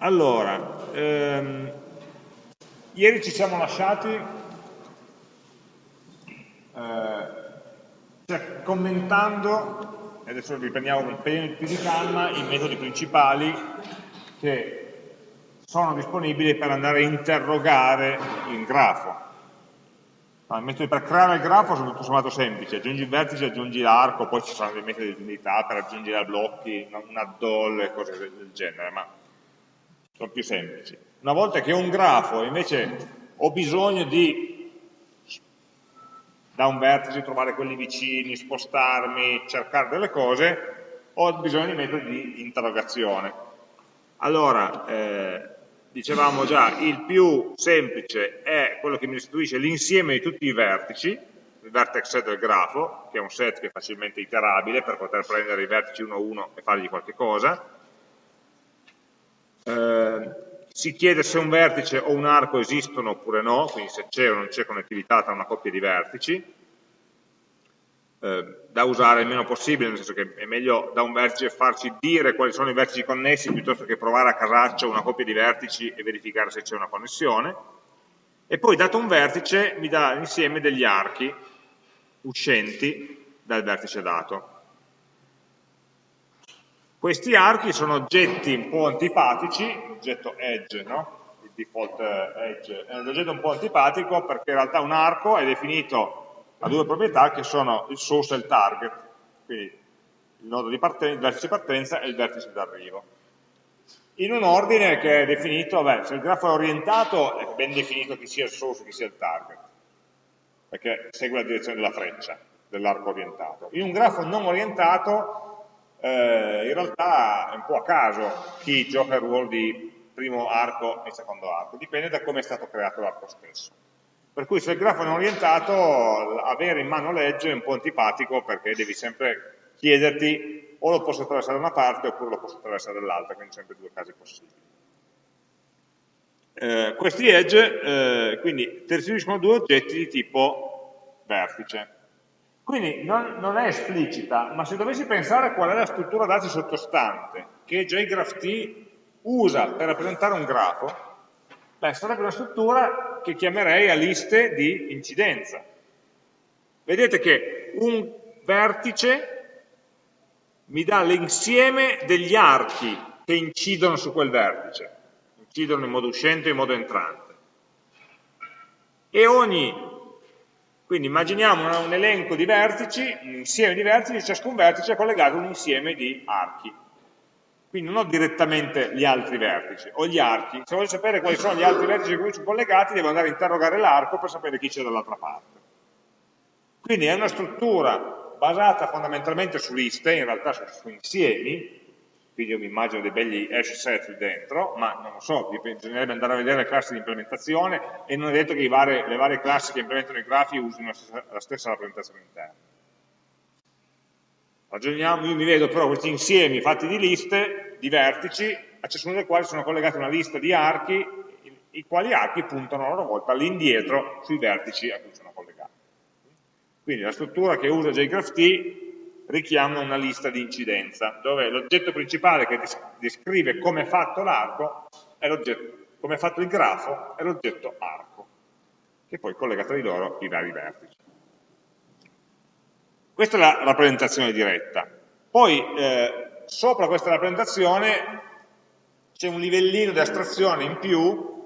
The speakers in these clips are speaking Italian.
Allora, ehm, ieri ci siamo lasciati eh, cioè, commentando, e adesso riprendiamo con un po' più di calma, i metodi principali che sono disponibili per andare a interrogare il grafo. i metodi per creare il grafo sono tutto sommato semplici, aggiungi il vertice, aggiungi l'arco, poi ci saranno dei metodi di unità per aggiungere blocchi, un addol e cose del genere, ma sono più semplici. Una volta che ho un grafo invece ho bisogno di da un vertice trovare quelli vicini, spostarmi, cercare delle cose, ho bisogno di metodi di interrogazione. Allora, eh, dicevamo già, il più semplice è quello che mi restituisce l'insieme di tutti i vertici, il vertex set del grafo, che è un set che è facilmente iterabile per poter prendere i vertici uno a uno e fargli qualche cosa, eh, si chiede se un vertice o un arco esistono oppure no, quindi se c'è o non c'è connettività tra una coppia di vertici, eh, da usare il meno possibile, nel senso che è meglio da un vertice farci dire quali sono i vertici connessi piuttosto che provare a casaccio una coppia di vertici e verificare se c'è una connessione. E poi dato un vertice mi dà l'insieme degli archi uscenti dal vertice dato. Questi archi sono oggetti un po' antipatici, l'oggetto edge, no? il default eh, edge, è un oggetto un po' antipatico perché in realtà un arco è definito a due proprietà che sono il source e il target, quindi il, nodo di partenza, il vertice di partenza e il vertice d'arrivo. In un ordine che è definito, beh, se il grafo è orientato è ben definito chi sia il source e chi sia il target, perché segue la direzione della freccia dell'arco orientato. In un grafo non orientato eh, in realtà è un po' a caso chi gioca il ruolo di primo arco e secondo arco, dipende da come è stato creato l'arco stesso. Per cui se il grafo è orientato, avere in mano legge è un po' antipatico perché devi sempre chiederti o lo posso attraversare da una parte oppure lo posso attraversare dall'altra, quindi sempre due casi possibili. Eh, questi edge eh, quindi ti restituiscono due oggetti di tipo vertice. Quindi non, non, è esplicita, ma se dovessi pensare qual è la struttura dati sottostante che JGraphT usa per rappresentare un grafo, beh, sarebbe una struttura che chiamerei a liste di incidenza. Vedete che un vertice mi dà l'insieme degli archi che incidono su quel vertice, incidono in modo uscente e in modo entrante. E ogni quindi immaginiamo un elenco di vertici, un insieme di vertici, ciascun vertice è collegato a un insieme di archi. Quindi non ho direttamente gli altri vertici, ho gli archi. Se voglio sapere quali sono gli altri vertici con cui sono collegati, devo andare a interrogare l'arco per sapere chi c'è dall'altra parte. Quindi è una struttura basata fondamentalmente su liste, in realtà su, su insiemi, quindi io mi immagino dei begli hash set dentro, ma non lo so, bisognerebbe andare a vedere le classi di implementazione e non è detto che varie, le varie classi che implementano i grafi usino la stessa, rappresentazione interna. Ragioniamo, io mi vedo però questi insiemi fatti di liste, di vertici, a ciascuno dei quali sono collegate una lista di archi, i quali archi puntano a loro volta all'indietro sui vertici a cui sono collegati. Quindi la struttura che usa JGraphT richiama una lista di incidenza, dove l'oggetto principale che descrive come è fatto l'arco, come è fatto il grafo, è l'oggetto arco, che poi collega tra di loro i vari vertici. Questa è la rappresentazione diretta. Poi eh, sopra questa rappresentazione c'è un livellino di astrazione in più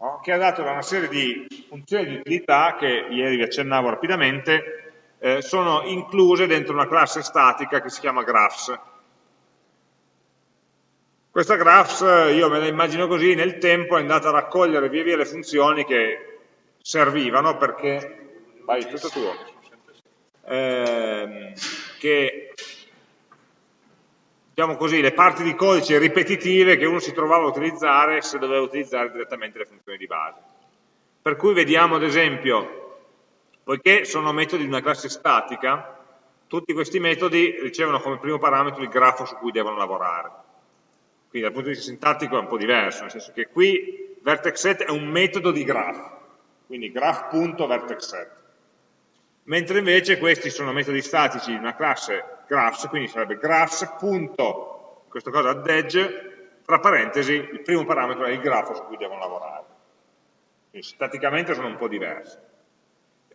no, che ha dato una serie di funzioni di utilità che ieri vi accennavo rapidamente, eh, sono incluse dentro una classe statica che si chiama graphs. Questa graphs, io me la immagino così, nel tempo è andata a raccogliere via via le funzioni che servivano perché... Vai, tutto tuo. Eh, che diciamo così, le parti di codice ripetitive che uno si trovava a utilizzare se doveva utilizzare direttamente le funzioni di base. Per cui vediamo ad esempio Poiché sono metodi di una classe statica, tutti questi metodi ricevono come primo parametro il grafo su cui devono lavorare. Quindi dal punto di vista sintattico è un po' diverso, nel senso che qui vertexset è un metodo di graph, quindi graph.vertexset. Mentre invece questi sono metodi statici di una classe graphs, quindi sarebbe graphs. questo cosa add edge, tra parentesi il primo parametro è il grafo su cui devono lavorare. Quindi staticamente sono un po' diversi.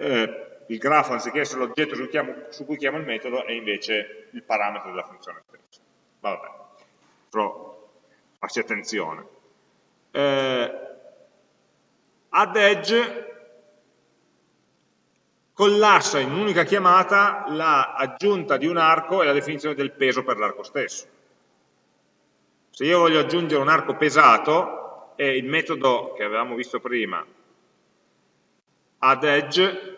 Eh, il grafo anziché essere l'oggetto su, su, cui chiamo il metodo è invece il parametro della funzione stessa. Vabbè, però farci attenzione. Eh, add edge collassa in un'unica chiamata l'aggiunta di un arco e la definizione del peso per l'arco stesso. Se io voglio aggiungere un arco pesato, e il metodo che avevamo visto prima, add edge,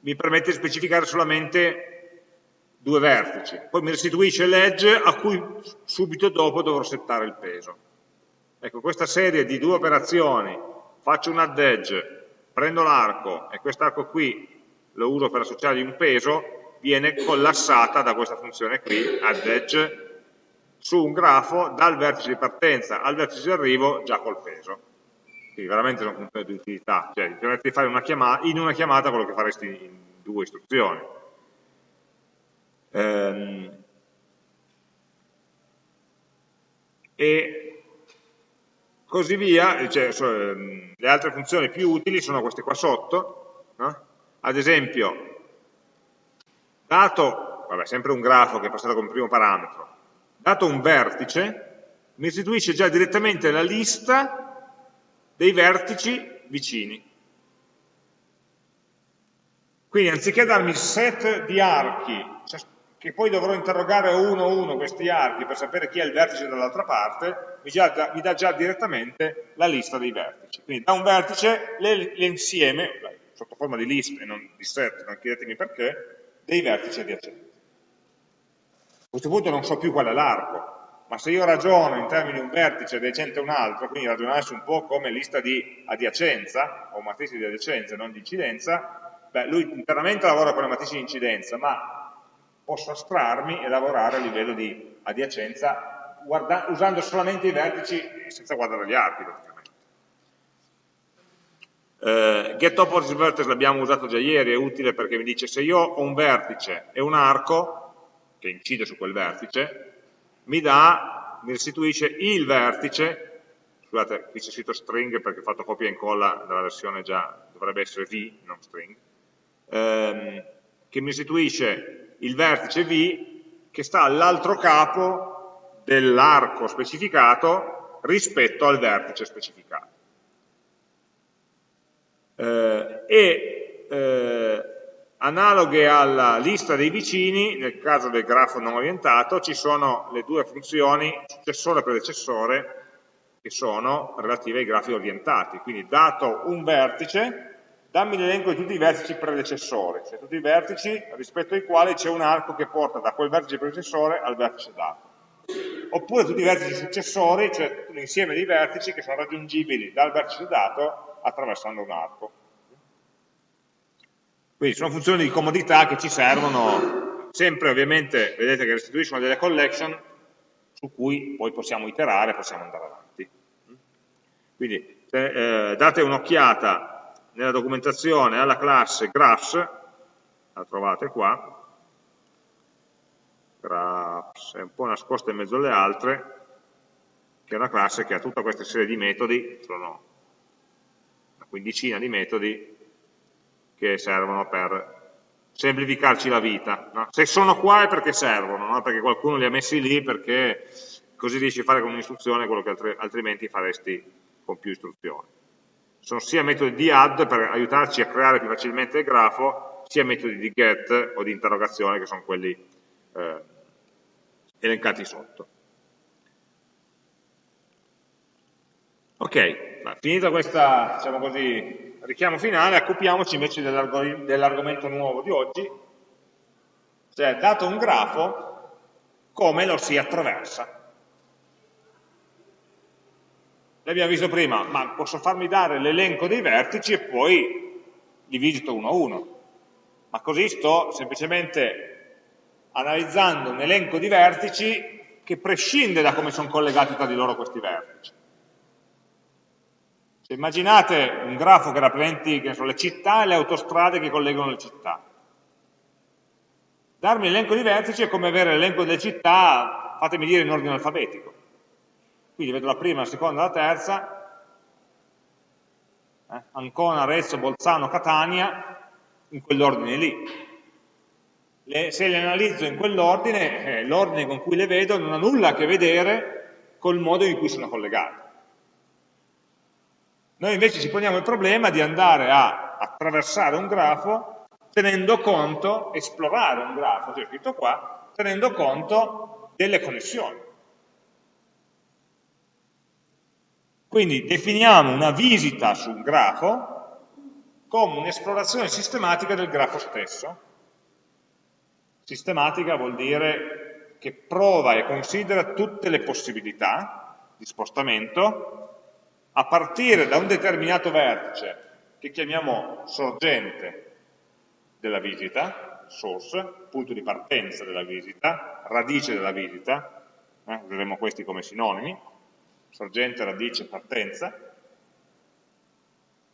mi permette di specificare solamente due vertici, poi mi restituisce l'edge a cui subito dopo dovrò settare il peso. Ecco, questa serie di due operazioni, faccio un add edge, prendo l'arco e quest'arco qui lo uso per associargli un peso, viene collassata da questa funzione qui, add edge, su un grafo dal vertice di partenza al vertice di arrivo già col peso. Quindi veramente sono funzioni di utilità, cioè ti permette di fare una chiamata, in una chiamata quello che faresti in due istruzioni. Ehm, e così via, cioè, ehm, le altre funzioni più utili sono queste qua sotto, no? ad esempio, dato, vabbè, sempre un grafo che è passato come primo parametro, dato un vertice, mi restituisce già direttamente la lista dei vertici vicini. Quindi anziché darmi set di archi, cioè, che poi dovrò interrogare uno a uno questi archi per sapere chi è il vertice dall'altra parte, mi, già, mi, dà già direttamente la lista dei vertici. Quindi da un vertice l'insieme, sotto forma di list e non di set, non chiedetemi perché, dei vertici adiacenti. A questo punto non so più qual è l'arco, ma se io ragiono in termini di un vertice adiacente a un altro, quindi ragionassi un po' come lista di adiacenza, o matrice di adiacenza, non di incidenza, beh, lui internamente lavora con le matrici di incidenza, ma posso astrarmi e lavorare a livello di adiacenza guarda, usando solamente i vertici senza guardare gli archi, praticamente. Uh, get opposite vertex l'abbiamo usato già ieri, è utile perché mi dice se io ho un vertice e un arco, che incide su quel vertice, mi dà, mi restituisce il vertice, scusate, qui c'è scritto string perché ho fatto copia e incolla dalla versione già, dovrebbe essere v, non string, ehm, che mi restituisce il vertice v che sta all'altro capo dell'arco specificato rispetto al vertice specificato. Eh, e eh, Analoghe alla lista dei vicini, nel caso del grafo non orientato, ci sono le due funzioni successore e predecessore che sono relative ai grafi orientati. Quindi dato un vertice, dammi l'elenco di tutti i vertici predecessori, cioè tutti i vertici rispetto ai quali c'è un arco che porta da quel vertice predecessore al vertice dato. Oppure tutti i vertici successori, cioè l'insieme di vertici che sono raggiungibili dal vertice dato attraversando un arco. Quindi sono funzioni di comodità che ci servono, sempre ovviamente, vedete che restituiscono delle collection su cui poi possiamo iterare, possiamo andare avanti. Quindi se, eh, date un'occhiata nella documentazione alla classe graphs, la trovate qua, graphs è un po' nascosta in mezzo alle altre, che è una classe che ha tutta questa serie di metodi, sono una quindicina di metodi, che servono per semplificarci la vita. No? Se sono qua è perché servono, no? perché qualcuno li ha messi lì perché così riesci a fare con un'istruzione quello che altrimenti faresti con più istruzioni. Sono sia metodi di add per aiutarci a creare più facilmente il grafo, sia metodi di get o di interrogazione che sono quelli eh, elencati sotto. Ok, finita questa, diciamo così, richiamo finale, occupiamoci invece dell'argomento nuovo di oggi, cioè dato un grafo, come lo si attraversa. L'abbiamo visto prima, ma posso farmi dare l'elenco dei vertici e poi li visito uno a uno. Ma così sto semplicemente analizzando un elenco di vertici che prescinde da come sono collegati tra di loro questi vertici. Immaginate un grafo che rappresenti so, le città e le autostrade che collegano le città. Darmi l'elenco di vertici è come avere l'elenco delle città, fatemi dire, in ordine alfabetico. quindi vedo la prima, la seconda, la terza, eh? Ancona, Arezzo, Bolzano, Catania, in quell'ordine lì. Le, se le analizzo in quell'ordine, eh, l'ordine con cui le vedo non ha nulla a che vedere col modo in cui sono collegate. Noi invece ci poniamo il problema di andare a attraversare un grafo tenendo conto, esplorare un grafo, c'è scritto qua, tenendo conto delle connessioni. Quindi definiamo una visita su un grafo come un'esplorazione sistematica del grafo stesso. Sistematica vuol dire che prova e considera tutte le possibilità di spostamento a partire da un determinato vertice che chiamiamo sorgente della visita, source, punto di partenza della visita, radice della visita, eh, useremo questi come sinonimi, sorgente, radice, partenza.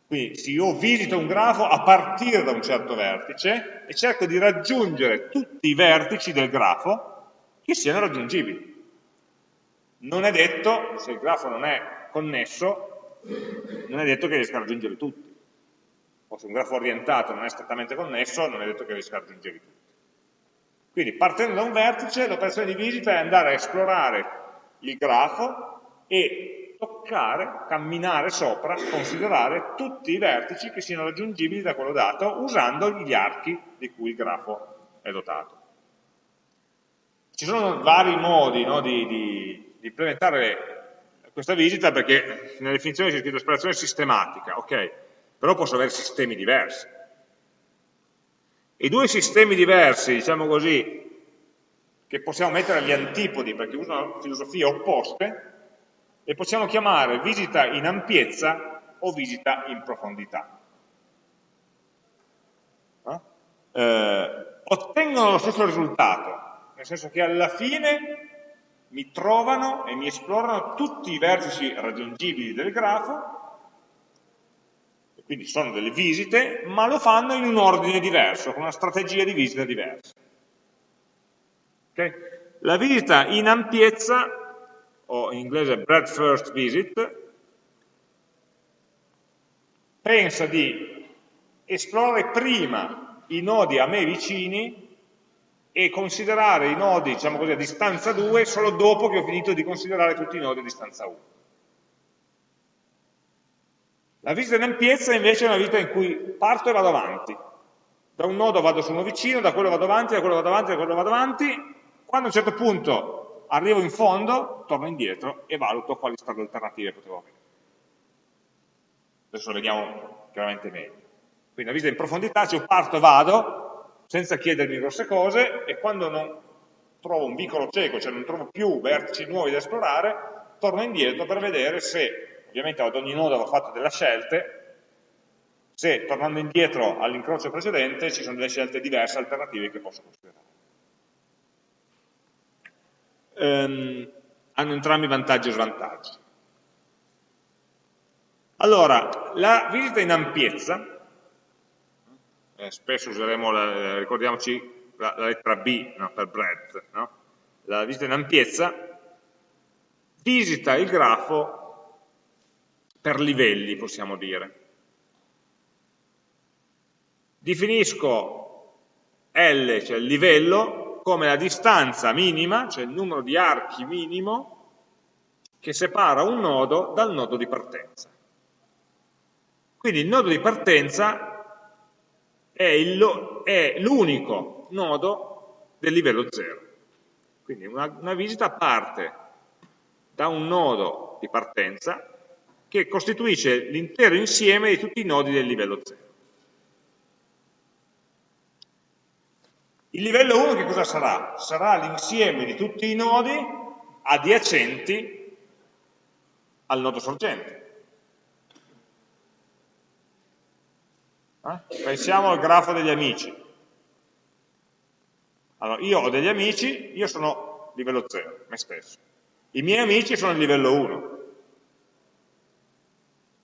Quindi se io visito un grafo a partire da un certo vertice e cerco di raggiungere tutti i vertici del grafo che siano raggiungibili. Non è detto, se il grafo non è connesso, non è detto che riesca a raggiungere tutti. O se un grafo orientato non è strettamente connesso, non è detto che riesca a raggiungere tutti. Quindi partendo da un vertice, l'operazione di visita è andare a esplorare il grafo e toccare, camminare sopra, considerare tutti i vertici che siano raggiungibili da quello dato usando gli archi di cui il grafo è dotato. Ci sono vari modi no, di, di, di implementare questa visita perché nella definizione c'è scritto esplorazione sistematica, ok, però posso avere sistemi diversi. I due sistemi diversi, diciamo così, che possiamo mettere agli antipodi perché usano filosofie opposte, le possiamo chiamare visita in ampiezza o visita in profondità. Eh? Eh, ottengono lo stesso risultato, nel senso che alla fine mi trovano e mi esplorano tutti i vertici raggiungibili del grafo, quindi sono delle visite, ma lo fanno in un ordine diverso, con una strategia di visita diversa. Okay? La visita in ampiezza, o in inglese breadth first visit, pensa di esplorare prima i nodi a me vicini e considerare i nodi, diciamo così, a distanza 2 solo dopo che ho finito di considerare tutti i nodi a distanza 1. La visita in ampiezza invece è una visita in cui parto e vado avanti. Da un nodo vado su uno vicino, da quello vado avanti, da quello vado avanti, da quello vado avanti. Quando a un certo punto arrivo in fondo, torno indietro e valuto quali strade alternative potevo avere. Adesso lo vediamo chiaramente meglio. Quindi la visita in profondità, cioè parto e vado, senza chiedermi grosse cose e quando non trovo un vicolo cieco, cioè non trovo più vertici nuovi da esplorare, torno indietro per vedere se, ovviamente ad ogni nodo avevo fatto delle scelte, se tornando indietro all'incrocio precedente ci sono delle scelte diverse, alternative che posso considerare. Um, hanno entrambi vantaggi e svantaggi. Allora, la visita in ampiezza eh, spesso useremo, la, ricordiamoci, la, la, lettera B no, per breadth, no? la visita in ampiezza, visita il grafo per livelli, possiamo dire. Definisco L, cioè il livello, come la distanza minima, cioè il numero di archi minimo, che separa un nodo dal nodo di partenza. Quindi il nodo di partenza è l'unico nodo del livello 0. Quindi una, una visita parte da un nodo di partenza che costituisce l'intero insieme di tutti i nodi del livello 0. Il livello 1 che cosa sarà? Sarà l'insieme di tutti i nodi adiacenti al nodo sorgente. Eh? Pensiamo al grafo degli amici. Allora, io ho degli amici, io sono livello 0, me stesso. I miei amici sono il livello 1.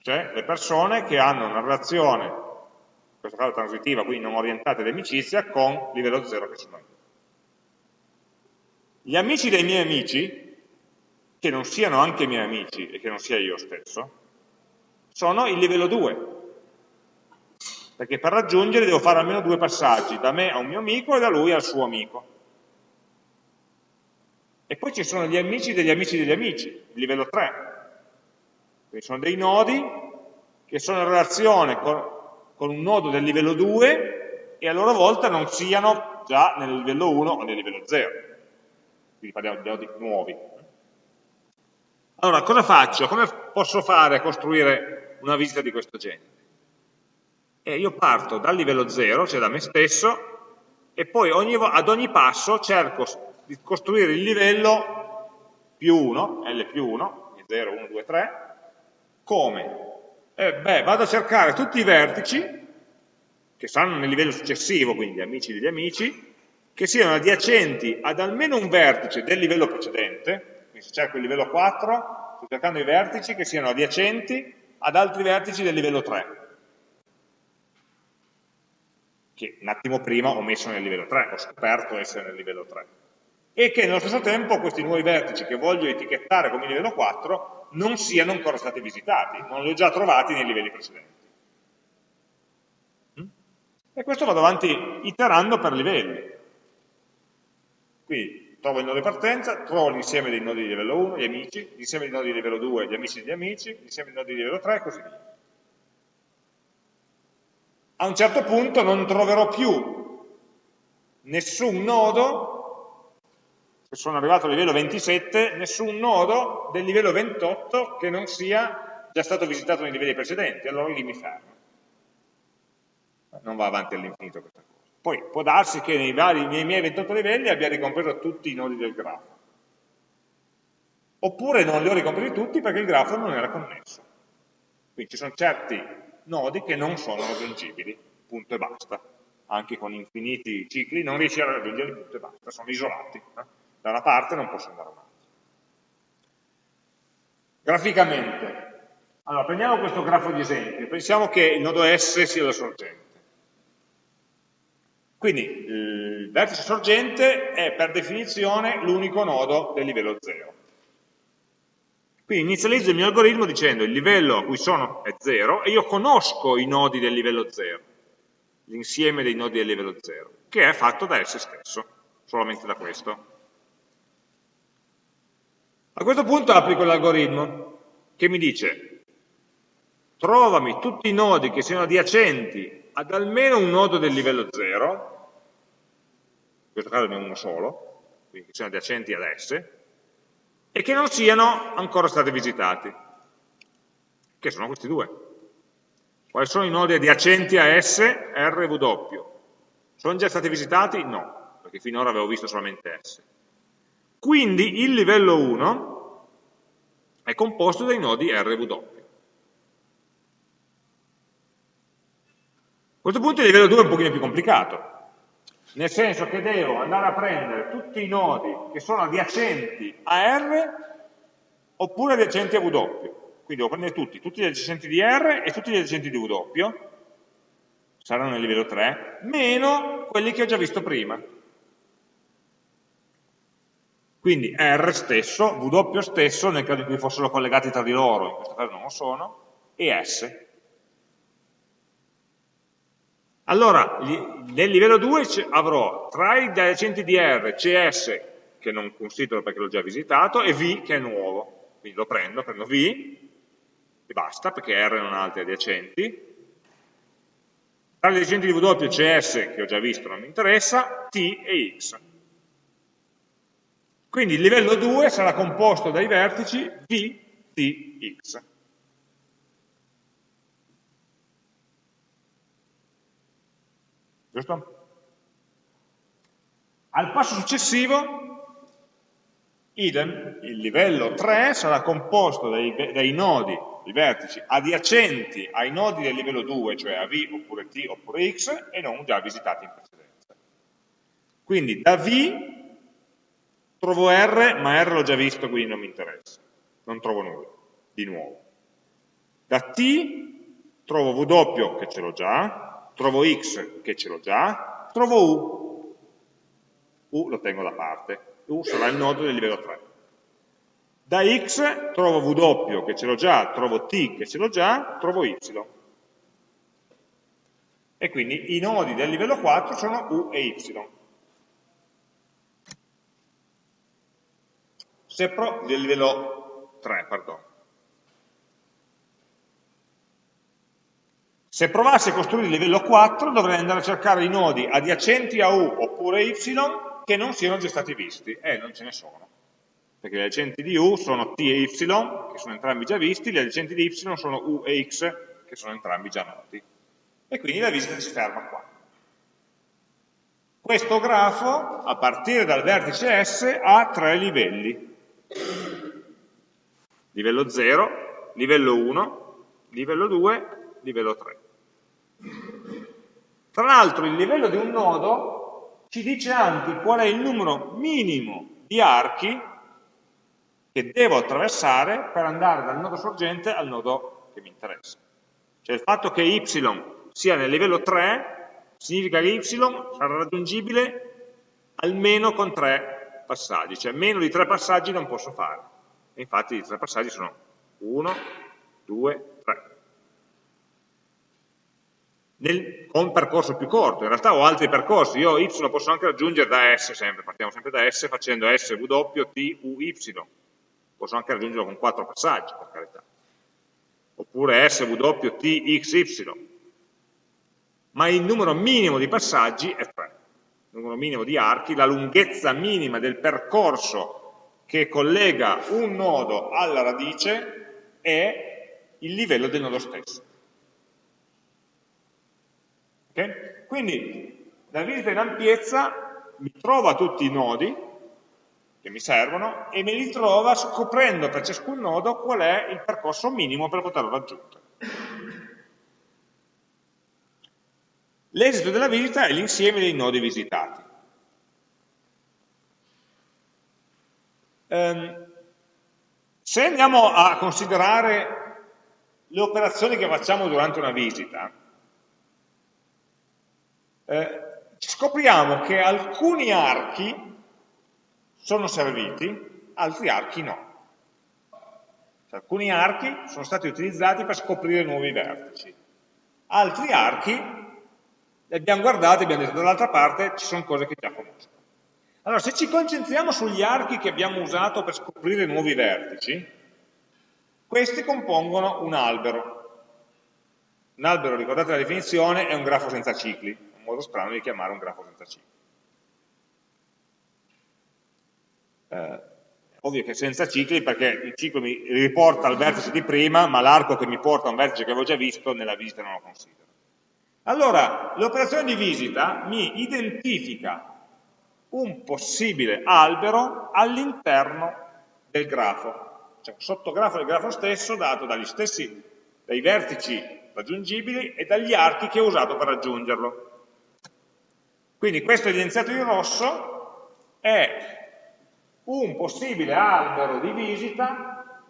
Cioè le persone che hanno una relazione, in questo caso transitiva, quindi non orientata di amicizia, con livello 0 che sono io. Gli amici dei miei amici, che non siano anche i miei amici e che non sia io stesso, sono il livello 2. Perché per raggiungere devo fare almeno due passaggi, da me a un mio amico e da lui al suo amico. E poi ci sono gli amici degli amici degli amici, livello 3. Quindi sono dei nodi che sono in relazione con, con un nodo del livello 2 e a loro volta non siano già nel livello 1 o nel livello 0. Quindi parliamo di nodi nuovi. Allora, cosa faccio? Come posso fare a costruire una visita di questo genere? Eh, io parto dal livello 0, cioè da me stesso, e poi ogni, ad ogni passo cerco di costruire il livello più 1, L più 1, 0, 1, 2, 3, come? Eh, beh, vado a cercare tutti i vertici, che stanno nel livello successivo, quindi amici degli amici, che siano adiacenti ad almeno un vertice del livello precedente, quindi se cerco il livello 4, sto cercando i vertici che siano adiacenti ad altri vertici del livello 3, che un attimo prima ho messo nel livello 3, ho scoperto essere nel livello 3 e che nello stesso tempo questi nuovi vertici che voglio etichettare come livello 4 non siano ancora stati visitati, non li ho già trovati nei livelli precedenti. Mm? E questo vado avanti iterando per livelli. Quindi trovo il nodo di partenza, trovo l'insieme dei nodi di livello 1, gli amici, l'insieme dei nodi di livello 2, gli amici degli amici, l'insieme dei nodi di livello 3 e così via. A un certo punto non troverò più nessun nodo se sono arrivato al livello 27, nessun nodo del livello 28 che non sia già stato visitato nei livelli precedenti, allora lì mi fermo. Non va avanti all'infinito questa cosa. Poi può darsi che nei, vari, nei miei 28 livelli abbia ricompreso tutti i nodi del grafo. Oppure non li ho ricompresi tutti perché il grafo non era connesso. Quindi ci sono certi nodi che non sono raggiungibili, punto e basta. Anche con infiniti cicli non riesci a raggiungerli, punto e basta, sono isolati. Eh? da una parte non posso andare avanti. Graficamente, allora prendiamo questo grafo di esempio, pensiamo che il nodo S sia la sorgente. Quindi il vertice sorgente è per definizione l'unico nodo del livello 0. Quindi inizializzo il mio algoritmo dicendo il livello a cui sono è 0 e io conosco i nodi del livello 0, l'insieme dei nodi del livello 0, che è fatto da S stesso, solamente da questo. A questo punto applico l'algoritmo che mi dice trovami tutti i nodi che siano adiacenti ad almeno un nodo del livello 0, in questo caso ne ho uno solo, quindi che siano adiacenti ad S, e che non siano ancora stati visitati, che sono questi due. Quali sono i nodi adiacenti a S, R e W? Sono già stati visitati? No, perché finora avevo visto solamente S. Quindi il livello 1 è composto dai nodi RW. A questo punto il livello 2 è un pochino più complicato, nel senso che devo andare a prendere tutti i nodi che sono adiacenti a R oppure adiacenti a W. Quindi devo prendere tutti, tutti gli adiacenti di R e tutti gli adiacenti di W, saranno nel livello 3, meno quelli che ho già visto prima. Quindi R stesso, W stesso, nel caso in cui fossero collegati tra di loro, in questo caso non lo sono, e S. Allora, nel livello 2 avrò tra i adiacenti di R CS, che non considero perché l'ho già visitato, e V, che è nuovo. Quindi lo prendo, prendo V, e basta, perché R non ha altri adiacenti. Tra gli adiacenti di W, CS, che ho già visto, non mi interessa, T e X. Quindi il livello 2 sarà composto dai vertici V, T, X. Giusto? Al passo successivo, idem, il livello 3 sarà composto dai, dai nodi, i vertici adiacenti ai nodi del livello 2, cioè a V oppure T oppure X, e non già visitati in precedenza. Quindi da V Trovo R, ma R l'ho già visto, quindi non mi interessa. Non trovo nulla, di nuovo. Da T trovo W, che ce l'ho già, trovo X, che ce l'ho già, trovo U. U lo tengo da parte. U sarà il nodo del livello 3. Da x trovo w che ce l'ho già, trovo t che ce l'ho già, trovo y. E quindi i nodi del livello 4 sono u e y. Se pro, del livello 3, perdono. Se provassi a costruire il livello 4 dovrei andare a cercare i nodi adiacenti a U oppure Y che non siano già stati visti, eh, non ce ne sono. Perché gli adiacenti di U sono T e Y, che sono entrambi già visti, gli adiacenti di Y sono U e X, che sono entrambi già noti. E quindi la visita si ferma qua. Questo grafo, a partire dal vertice S, ha tre livelli. Livello 0, livello 1, livello 2, livello 3. Tra l'altro il livello di un nodo ci dice anche qual è il numero minimo di archi che devo attraversare per andare dal nodo sorgente al nodo che mi interessa. Cioè il fatto che y sia nel livello 3 significa che y sarà raggiungibile almeno con tre passaggi, cioè meno di tre passaggi non posso fare. E infatti i tre passaggi sono 1, 2, nel, con un percorso più corto. In realtà ho altri percorsi, io y posso anche raggiungere da S sempre, partiamo sempre da S facendo S, W, T, U, Y. Posso anche raggiungerlo con quattro passaggi, per carità. Oppure S, W, T, X, Y. Ma il numero minimo di passaggi è 3. Il numero minimo di archi, la lunghezza minima del percorso che collega un nodo alla radice è il livello del nodo stesso. Okay? Quindi la visita in ampiezza mi trova tutti i nodi che mi servono e me li trova scoprendo per ciascun nodo qual è il percorso minimo per poterlo raggiungere. L'esito della visita è l'insieme dei nodi visitati. Um, se andiamo a considerare le operazioni che facciamo durante una visita, eh, scopriamo che alcuni archi sono serviti, altri archi no. Cioè, alcuni archi sono stati utilizzati per scoprire nuovi vertici, altri archi li abbiamo guardati e abbiamo detto dall'altra parte ci sono cose che già conosco. Allora, se ci concentriamo sugli archi che abbiamo usato per scoprire nuovi vertici, questi compongono un albero. Un albero, ricordate la definizione, è un grafo senza cicli modo strano di chiamare un grafo senza cicli. Eh, ovvio che senza cicli perché il ciclo mi riporta al vertice di prima, ma l'arco che mi porta a un vertice che avevo già visto nella visita non lo considero. Allora, l'operazione di visita mi identifica un possibile albero all'interno del grafo, cioè un sottografo del grafo stesso dato dagli stessi, dai vertici raggiungibili e dagli archi che ho usato per raggiungerlo. Quindi questo evidenziato in rosso è un possibile albero di visita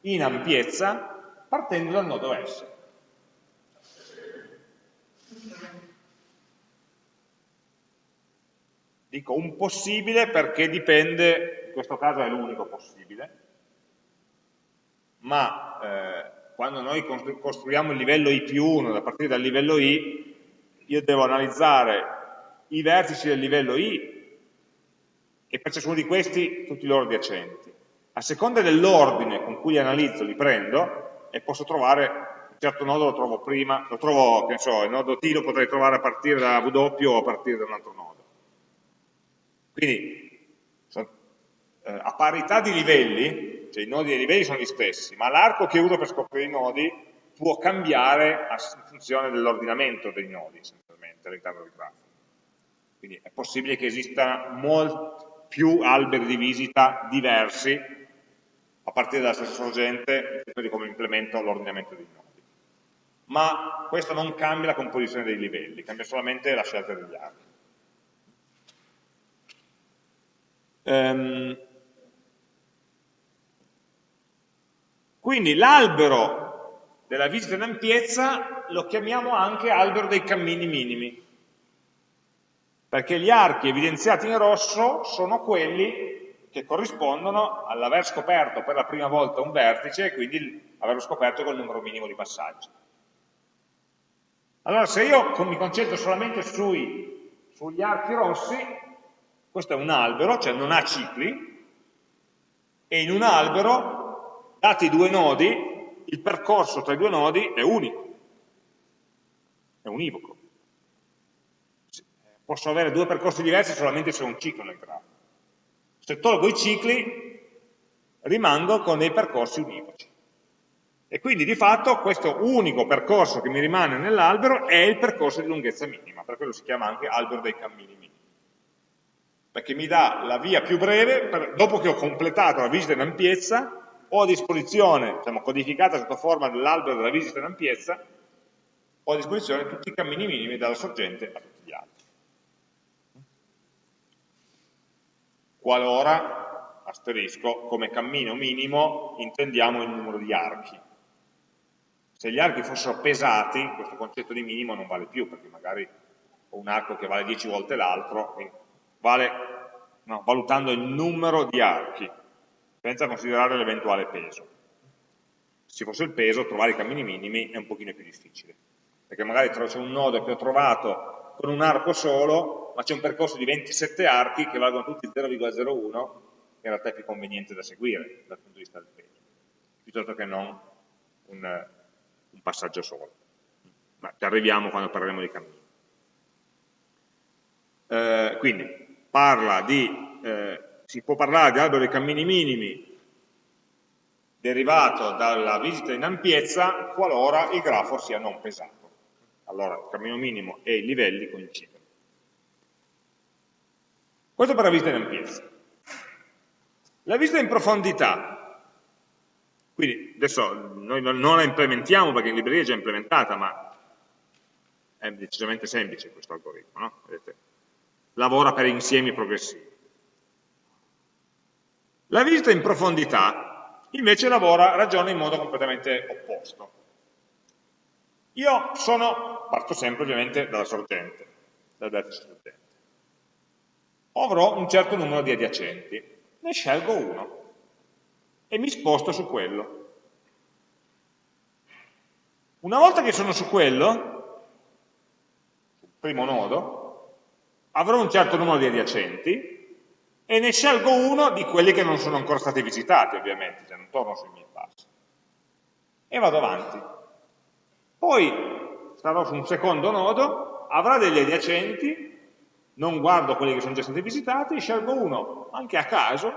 in ampiezza partendo dal nodo S. Dico un possibile perché dipende, in questo caso è l'unico possibile, ma eh, quando noi costruiamo il livello I più 1 da partire dal livello I, io devo analizzare i vertici del livello I e per ciascuno di questi tutti i loro adiacenti. A seconda dell'ordine con cui li analizzo, li prendo e posso trovare un certo nodo lo trovo prima, lo trovo, che ne so, il nodo T lo potrei trovare a partire da W o a partire da un altro nodo. Quindi eh, a parità di livelli, cioè i nodi dei livelli sono gli stessi, ma l'arco che uso per scoprire i nodi può cambiare in funzione dell'ordinamento dei nodi, essenzialmente, all'interno del grafo. Quindi è possibile che esistano molti più alberi di visita diversi a partire dalla stessa sorgente di come implemento l'ordinamento dei nodi. Ma questo non cambia la composizione dei livelli, cambia solamente la scelta degli archi. Um, quindi l'albero della visita in ampiezza lo chiamiamo anche albero dei cammini minimi perché gli archi evidenziati in rosso sono quelli che corrispondono all'aver scoperto per la prima volta un vertice e quindi averlo scoperto con il numero minimo di passaggi. Allora se io mi concentro solamente sui, sugli archi rossi, questo è un albero, cioè non ha cicli, e in un albero, dati i due nodi, il percorso tra i due nodi è unico, è univoco. Posso avere due percorsi diversi solamente se ho un ciclo nel grafo. Se tolgo i cicli, rimango con dei percorsi univoci. E quindi di fatto questo unico percorso che mi rimane nell'albero è il percorso di lunghezza minima, per quello si chiama anche albero dei cammini minimi. Perché mi dà la via più breve, per, dopo che ho completato la visita in ampiezza, ho a disposizione, diciamo, codificata sotto forma dell'albero della visita in ampiezza, ho a disposizione tutti i cammini minimi dalla sorgente a tutti gli altri. Qualora, asterisco, come cammino minimo intendiamo il numero di archi, se gli archi fossero pesati, questo concetto di minimo non vale più, perché magari ho un arco che vale 10 volte l'altro, vale no, valutando il numero di archi, senza considerare l'eventuale peso. Se fosse il peso, trovare i cammini minimi è un pochino più difficile, perché magari c'è un nodo che ho trovato con un arco solo, ma c'è un percorso di 27 archi che valgono tutti 0,01, che in realtà è più conveniente da seguire dal punto di vista del peso, piuttosto che non un, un passaggio solo. Ma ci arriviamo quando parleremo di cammini. Eh, quindi parla di, eh, si può parlare di albero dei cammini minimi derivato dalla visita in ampiezza qualora il grafo sia non pesato. Allora il cammino minimo e i livelli coincidono. Questo per la visita in ampiezza. La visita in profondità quindi adesso noi non la implementiamo perché in libreria è già implementata, ma è decisamente semplice questo algoritmo, no? Vedete? Lavora per insiemi progressivi. La visita in profondità invece lavora, ragiona in modo completamente opposto. Io sono, parto sempre ovviamente dalla sorgente, dal vertice sorgente. Avrò un certo numero di adiacenti, ne scelgo uno e mi sposto su quello. Una volta che sono su quello, sul primo nodo, avrò un certo numero di adiacenti e ne scelgo uno di quelli che non sono ancora stati visitati, ovviamente, cioè non torno sui miei passi. E vado avanti. Poi sarò su un secondo nodo, avrà degli adiacenti, non guardo quelli che sono già stati visitati, scelgo uno, anche a caso,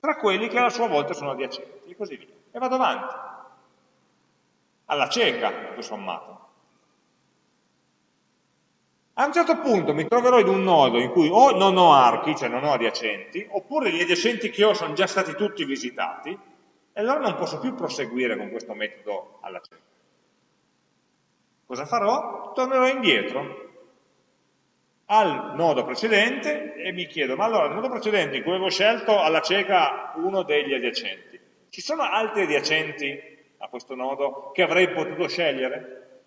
tra quelli che a sua volta sono adiacenti, e così via. E vado avanti, alla cieca, tutto sommato. A un certo punto mi troverò in un nodo in cui o non ho archi, cioè non ho adiacenti, oppure gli adiacenti che ho sono già stati tutti visitati, e allora non posso più proseguire con questo metodo alla cieca. Cosa farò? Tornerò indietro al nodo precedente e mi chiedo, ma allora nel nodo precedente in cui avevo scelto alla cieca uno degli adiacenti, ci sono altri adiacenti a questo nodo che avrei potuto scegliere?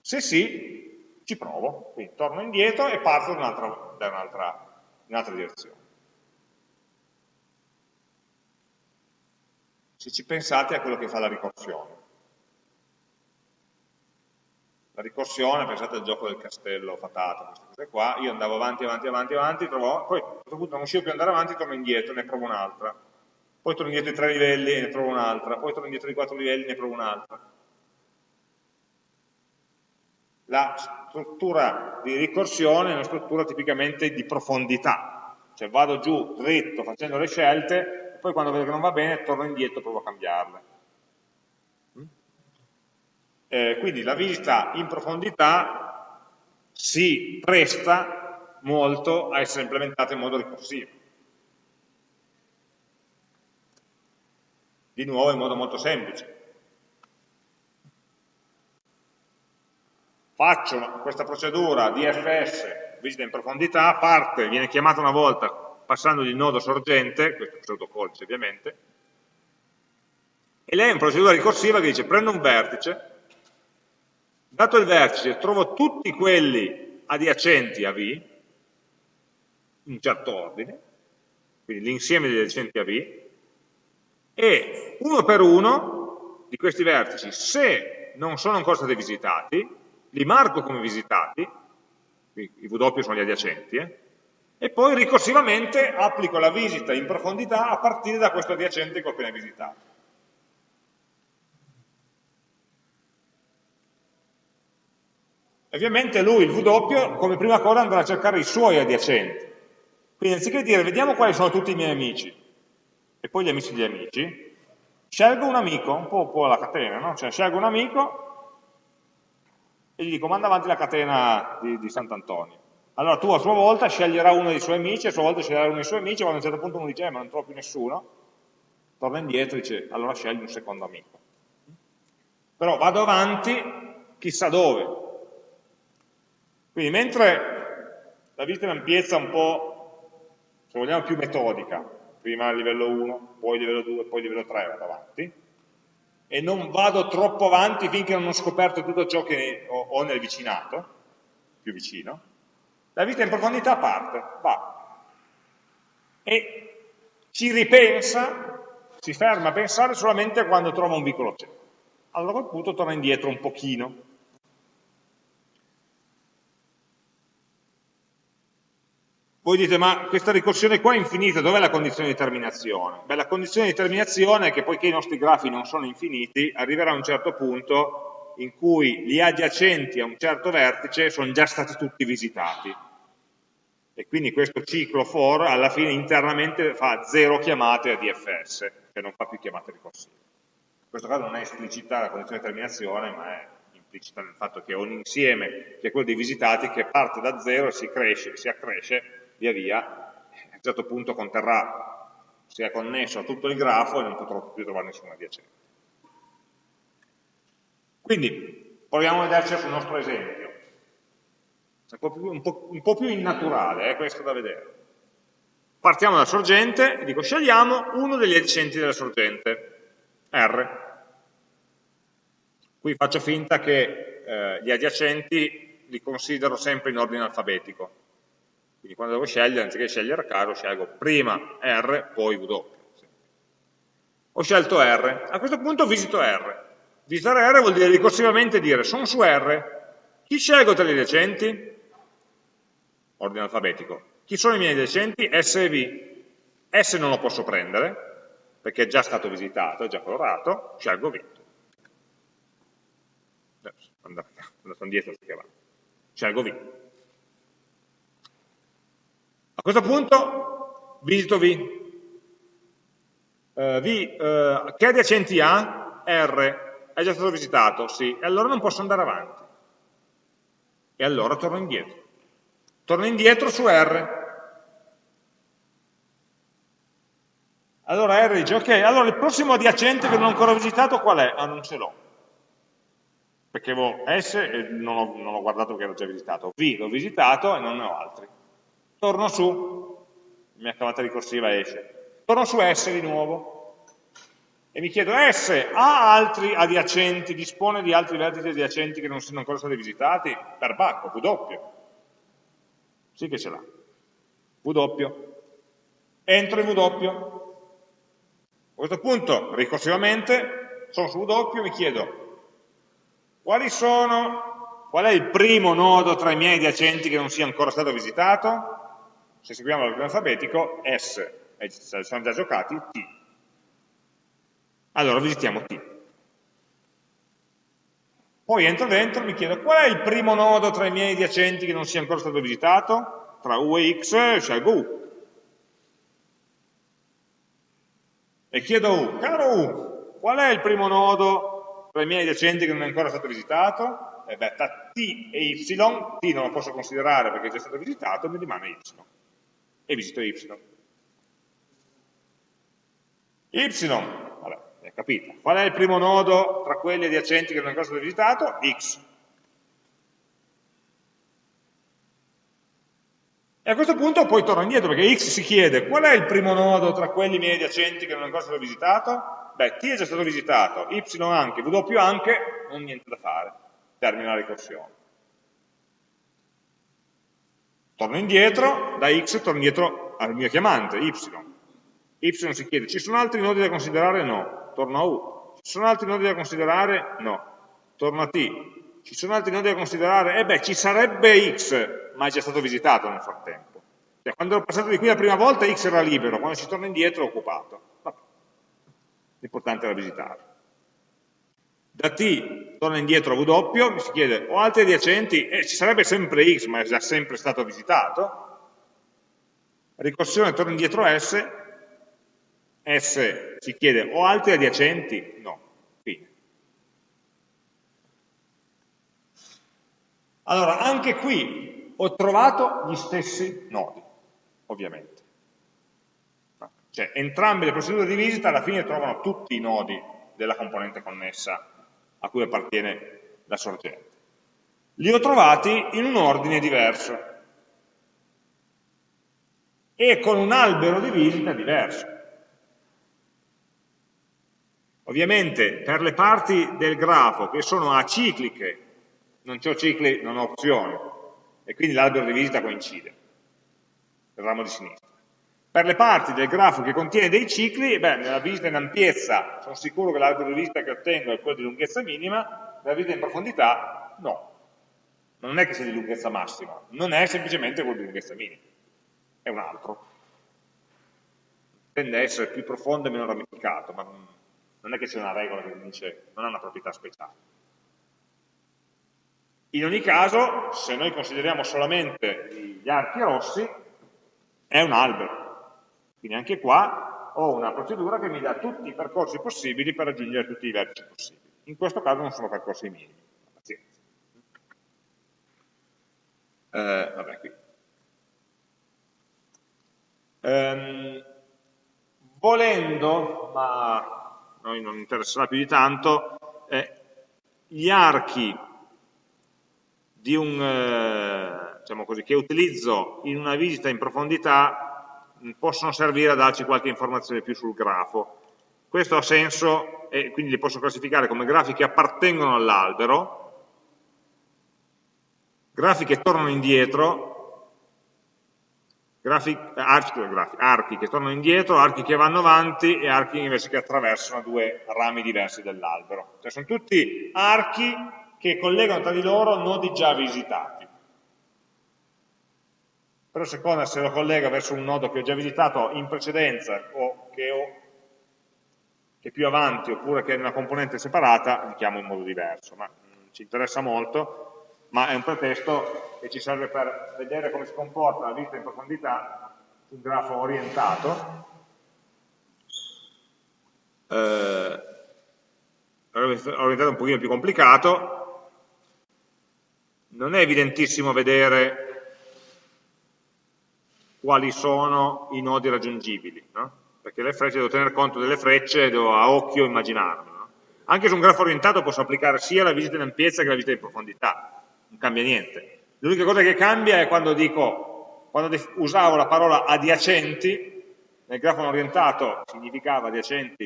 Se sì, ci provo, quindi torno indietro e parto da un'altra un direzione. Se ci pensate a quello che fa la ricorsione. La ricorsione, pensate al gioco del castello fatato, queste cose qua, io andavo avanti, avanti, avanti, avanti, trovo, poi a un certo punto non riuscivo più ad andare avanti, torno indietro, ne provo un'altra. Poi torno indietro di tre livelli e ne provo un'altra, poi torno indietro di quattro livelli e ne provo un'altra. La struttura di ricorsione è una struttura tipicamente di profondità, cioè vado giù dritto facendo le scelte, poi quando vedo che non va bene torno indietro e provo a cambiarle. Eh, quindi la visita in profondità si presta molto a essere implementata in modo ricorsivo. Di nuovo in modo molto semplice. Faccio questa procedura DFS, visita in profondità, parte, viene chiamata una volta passando il nodo sorgente, questo è il pseudocodice ovviamente, e lei è una procedura ricorsiva che dice prendo un vertice, Dato il vertice, trovo tutti quelli adiacenti a V, in certo ordine, quindi l'insieme degli adiacenti a V, e uno per uno di questi vertici, se non sono ancora stati visitati, li marco come visitati, i W sono gli adiacenti, eh, e poi ricorsivamente applico la visita in profondità a partire da questo adiacente che ho appena visitato. Ovviamente lui, il W, come prima cosa andrà a cercare i suoi adiacenti. Quindi anziché dire vediamo quali sono tutti i miei amici, e poi gli amici degli amici, scelgo un amico, un po', un po alla catena, no? Cioè scelgo un amico e gli dico manda avanti la catena di, di Sant'Antonio. Allora tu a sua volta sceglierà uno dei suoi amici, a sua volta sceglierà uno dei suoi amici, quando a un certo punto uno dice eh, ma non trovo più nessuno, torna indietro e dice allora scegli un secondo amico. Però vado avanti chissà dove, quindi mentre la visita in ampiezza un po', se vogliamo, più metodica, prima a livello 1, poi livello 2, poi livello 3, vado avanti, e non vado troppo avanti finché non ho scoperto tutto ciò che ho nel vicinato, più vicino, la vita in profondità parte, va, e ci ripensa, si ferma a pensare solamente quando trova un vicolo cieco. Allora a quel punto torna indietro un pochino, Voi dite, ma questa ricorsione qua è infinita, dov'è la condizione di terminazione? Beh, la condizione di terminazione è che poiché i nostri grafi non sono infiniti, arriverà un certo punto in cui gli adiacenti a un certo vertice sono già stati tutti visitati. E quindi questo ciclo for alla fine internamente fa zero chiamate a DFS, cioè non fa più chiamate ricorsive. In questo caso non è esplicita la condizione di terminazione, ma è implicita nel fatto che è un insieme, che è quello dei visitati, che parte da zero e si, cresce, si accresce via via, a un certo punto conterrà, sia connesso a tutto il grafo e non potrò più trovare nessun adiacente. Quindi, proviamo a vederci sul nostro esempio. Un po' più, un po', un po più innaturale, eh, questo da vedere. Partiamo dalla sorgente e dico scegliamo uno degli adiacenti della sorgente, R. Qui faccio finta che eh, gli adiacenti li considero sempre in ordine alfabetico, quindi quando devo scegliere, anziché scegliere a caso, scelgo prima R, poi W. Ho scelto R. A questo punto visito R. Visitare R vuol dire ricorsivamente dire sono su R, chi scelgo tra gli adiacenti? Ordine alfabetico. Chi sono i miei adiacenti? S e V. S non lo posso prendere, perché è già stato visitato, è già colorato, scelgo V. Andato indietro, scelgo V. A questo punto visito V. Uh, v uh, che adiacenti ha? R. È già stato visitato? Sì. E allora non posso andare avanti. E allora torno indietro. Torno indietro su R. Allora R dice, ok, allora il prossimo adiacente che non ho ancora visitato qual è? Ah, non ce l'ho. Perché avevo S e non ho, non ho guardato che ero già visitato. V l'ho visitato e non ne ho altri torno su, la mia chiamata ricorsiva esce, torno su S di nuovo e mi chiedo S ha altri adiacenti, dispone di altri vertici adiacenti che non sono ancora stati visitati? Per bacco, W. Sì che ce l'ha. W. Entro in W. A questo punto, ricorsivamente, sono su W, mi chiedo quali sono, qual è il primo nodo tra i miei adiacenti che non sia ancora stato visitato? Se seguiamo l'ordine alfabetico, S, e sono già giocati, T. Allora visitiamo T. Poi entro dentro e mi chiedo qual è il primo nodo tra i miei adiacenti che non sia ancora stato visitato? Tra U e X scelgo U. E chiedo U, caro U, qual è il primo nodo tra i miei adiacenti che non è ancora stato visitato? E beh, tra T e Y, T non lo posso considerare perché è già stato visitato, mi rimane Y e visito y. y, vabbè, è capita. Qual è il primo nodo tra quelli adiacenti che non è ancora stato visitato? x. E a questo punto poi torno indietro, perché x si chiede qual è il primo nodo tra quelli miei adiacenti che non è ancora stato visitato? Beh, t è già stato visitato, y anche, w anche, non niente da fare, termina la ricorsione. Torno indietro, da x torno indietro al mio chiamante, y. y si chiede, ci sono altri nodi da considerare? No, torno a U. Ci sono altri nodi da considerare? No, torno a T. Ci sono altri nodi da considerare? Eh beh, ci sarebbe X, ma è già stato visitato nel frattempo. Cioè, quando ero passato di qui la prima volta X era libero, quando si torna indietro è occupato. L'importante era visitare. Da T torna indietro a W, mi si chiede, ho altri adiacenti? Eh, ci sarebbe sempre X, ma è già sempre stato visitato. Ricorsione torna indietro a S, S si chiede, ho altri adiacenti? No, fine. Allora, anche qui ho trovato gli stessi nodi ovviamente. Cioè, entrambe le procedure di visita alla fine trovano tutti i nodi della componente connessa a cui appartiene la sorgente. Li ho trovati in un ordine diverso e con un albero di visita diverso. Ovviamente per le parti del grafo che sono acicliche, non ho cicli, non ho opzioni, e quindi l'albero di visita coincide il ramo di sinistra. Per le parti del grafo che contiene dei cicli, beh, nella visita in ampiezza sono sicuro che l'albero di visita che ottengo è quello di lunghezza minima, nella visita in profondità no. Non è che sia di lunghezza massima, non è semplicemente quello di lunghezza minima, è un altro. Tende a essere più profondo e meno ramificato, ma non è che sia una regola che dice, non ha una proprietà speciale. In ogni caso, se noi consideriamo solamente gli archi rossi, è un albero. Quindi anche qua ho una procedura che mi dà tutti i percorsi possibili per raggiungere tutti i vertici possibili. In questo caso non sono percorsi minimi. Pazienza. Eh, vabbè, qui. Ehm, volendo, ma a noi non interesserà più di tanto, eh, gli archi un, eh, diciamo così, che utilizzo in una visita in profondità possono servire a darci qualche informazione più sul grafo. Questo ha senso e quindi li posso classificare come grafi che appartengono all'albero, grafi che tornano indietro, grafi, archi, grafi, archi che tornano indietro, archi che vanno avanti e archi invece che attraversano due rami diversi dell'albero. Cioè sono tutti archi che collegano tra di loro nodi già visitati però seconda se lo collega verso un nodo che ho già visitato in precedenza o che, ho, che è più avanti oppure che è una componente separata, li chiamo in modo diverso, ma non ci interessa molto, ma è un pretesto che ci serve per vedere come si comporta la vista in profondità su un grafo orientato. Eh, orientato un pochino più complicato, non è evidentissimo vedere quali sono i nodi raggiungibili, no? perché le frecce devo tener conto delle frecce, devo a occhio immaginarlo. No? Anche su un grafo orientato posso applicare sia la visita in ampiezza che la visita in profondità, non cambia niente. L'unica cosa che cambia è quando dico, quando usavo la parola adiacenti, nel grafo orientato significava adiacenti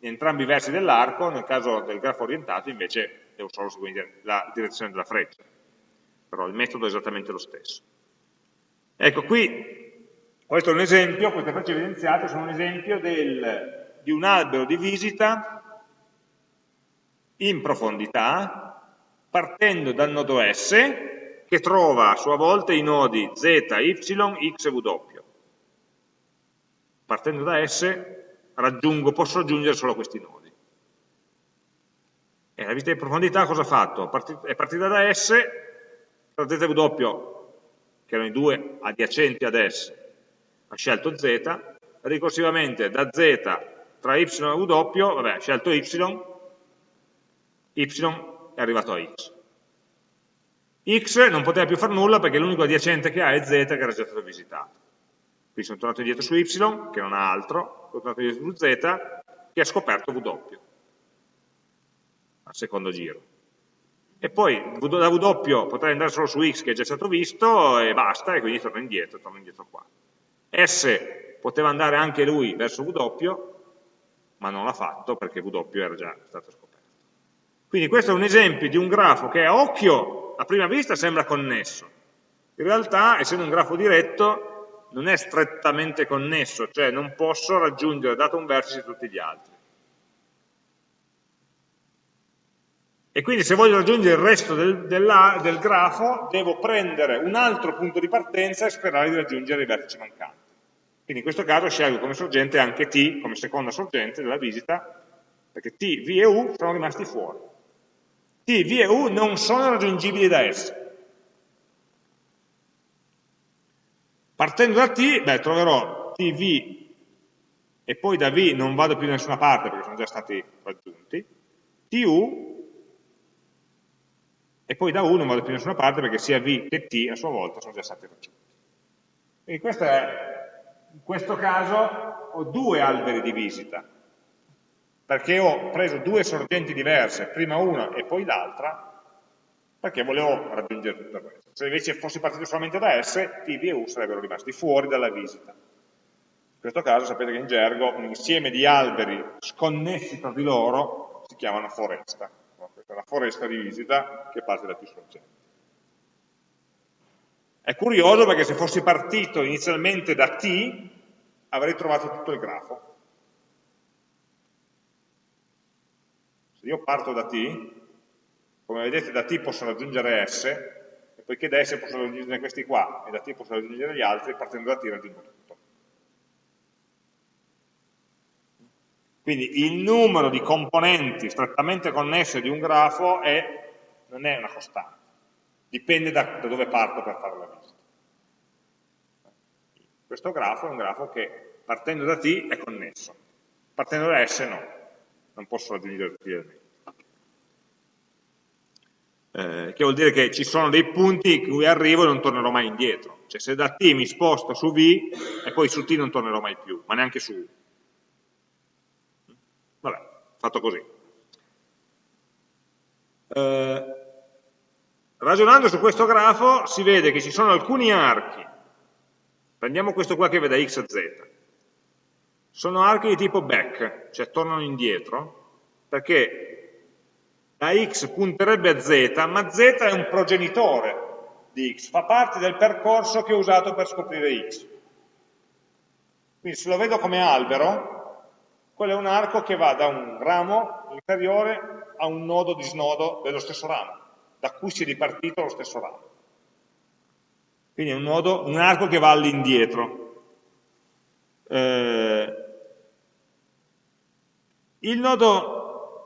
in entrambi i versi dell'arco, nel caso del grafo orientato invece devo solo seguire la direzione della freccia, però il metodo è esattamente lo stesso. Ecco, qui, questo è un esempio, queste frecce evidenziate sono un esempio del, di un albero di visita in profondità, partendo dal nodo S, che trova a sua volta i nodi Z, Y, X e W. Partendo da S raggiungo, posso raggiungere solo questi nodi. E la vista di profondità cosa ha fatto? È partita da S, tra Z e W che erano i due adiacenti ad S, ha scelto Z, ricorsivamente da Z tra Y e W, vabbè, ha scelto Y, Y è arrivato a X. X non poteva più fare nulla perché l'unico adiacente che ha è Z che era già stato visitato. Quindi sono tornato indietro su Y, che non ha altro, sono tornato indietro su Z, che ha scoperto W, al secondo giro e poi da W potrei andare solo su X che è già stato visto e basta, e quindi torno indietro, torno indietro qua. S poteva andare anche lui verso W, ma non l'ha fatto perché W era già stato scoperto. Quindi questo è un esempio di un grafo che a occhio, a prima vista, sembra connesso. In realtà, essendo un grafo diretto, non è strettamente connesso, cioè non posso raggiungere dato un vertice tutti gli altri. E quindi se voglio raggiungere il resto del, della, del grafo, devo prendere un altro punto di partenza e sperare di raggiungere i vertici mancanti. Quindi in questo caso scelgo come sorgente anche T, come seconda sorgente della visita, perché T, V e U sono rimasti fuori. T, V e U non sono raggiungibili da S. Partendo da T, beh, troverò T, V e poi da V non vado più da nessuna parte perché sono già stati raggiunti, TU e poi da 1 vado più da nessuna parte perché sia V che T a sua volta sono già stati raggiunti. Quindi questo è, in questo caso ho due alberi di visita, perché ho preso due sorgenti diverse, prima una e poi l'altra, perché volevo raggiungere tutto questo. Se invece fossi partito solamente da S, T, V e U sarebbero rimasti fuori dalla visita. In questo caso sapete che in gergo un insieme di alberi sconnessi tra di loro si chiamano foresta questa è la foresta di visita che parte da più sorgenti. È curioso perché se fossi partito inizialmente da T, avrei trovato tutto il grafo. Se io parto da T, come vedete da T posso raggiungere S, e poiché da S posso raggiungere questi qua, e da T posso raggiungere gli altri, partendo da T raggiungo tutto. Quindi il numero di componenti strettamente connesse di un grafo è, non è una costante, dipende da, da dove parto per fare la visita. Questo grafo è un grafo che partendo da T è connesso, partendo da S no, non posso raggiungere tutti gli elementi. Eh, che vuol dire che ci sono dei punti in cui arrivo e non tornerò mai indietro. Cioè se da T mi sposto su V e poi su T non tornerò mai più, ma neanche su U fatto così. Eh, ragionando su questo grafo si vede che ci sono alcuni archi, prendiamo questo qua che vede x e z, sono archi di tipo back, cioè tornano indietro, perché la x punterebbe a z, ma z è un progenitore di x, fa parte del percorso che ho usato per scoprire x. Quindi se lo vedo come albero, quello è un arco che va da un ramo inferiore a un nodo di snodo dello stesso ramo, da cui si è ripartito lo stesso ramo. Quindi è un, nodo, un arco che va all'indietro. Eh,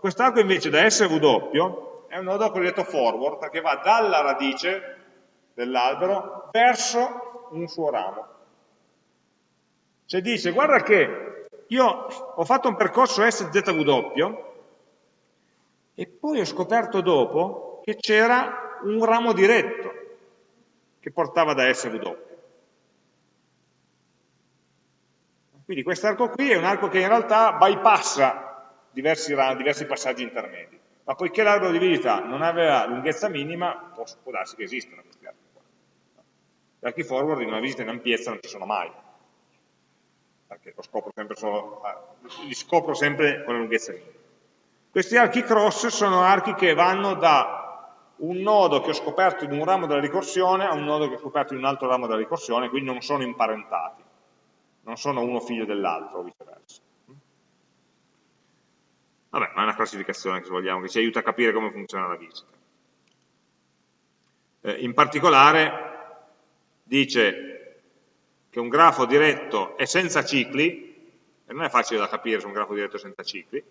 quest'arco invece da SW è un nodo cosiddetto forward, perché va dalla radice dell'albero verso un suo ramo. Cioè dice, guarda che io ho fatto un percorso SZW e poi ho scoperto dopo che c'era un ramo diretto che portava da SW. Quindi questo arco qui è un arco che in realtà bypassa diversi, diversi passaggi intermedi, ma poiché l'albero di visita non aveva lunghezza minima, può, può darsi che esistano questi archi qua. Gli archi forward in una visita in ampiezza non ci sono mai perché lo scopro sempre solo, li scopro sempre con la lunghezza minima. Questi archi cross sono archi che vanno da un nodo che ho scoperto in un ramo della ricorsione a un nodo che ho scoperto in un altro ramo della ricorsione, quindi non sono imparentati, non sono uno figlio dell'altro o viceversa. Vabbè, ma è una classificazione che vogliamo, che ci aiuta a capire come funziona la visita. Eh, in particolare dice che un grafo diretto è senza cicli, e non è facile da capire se un grafo diretto è senza cicli,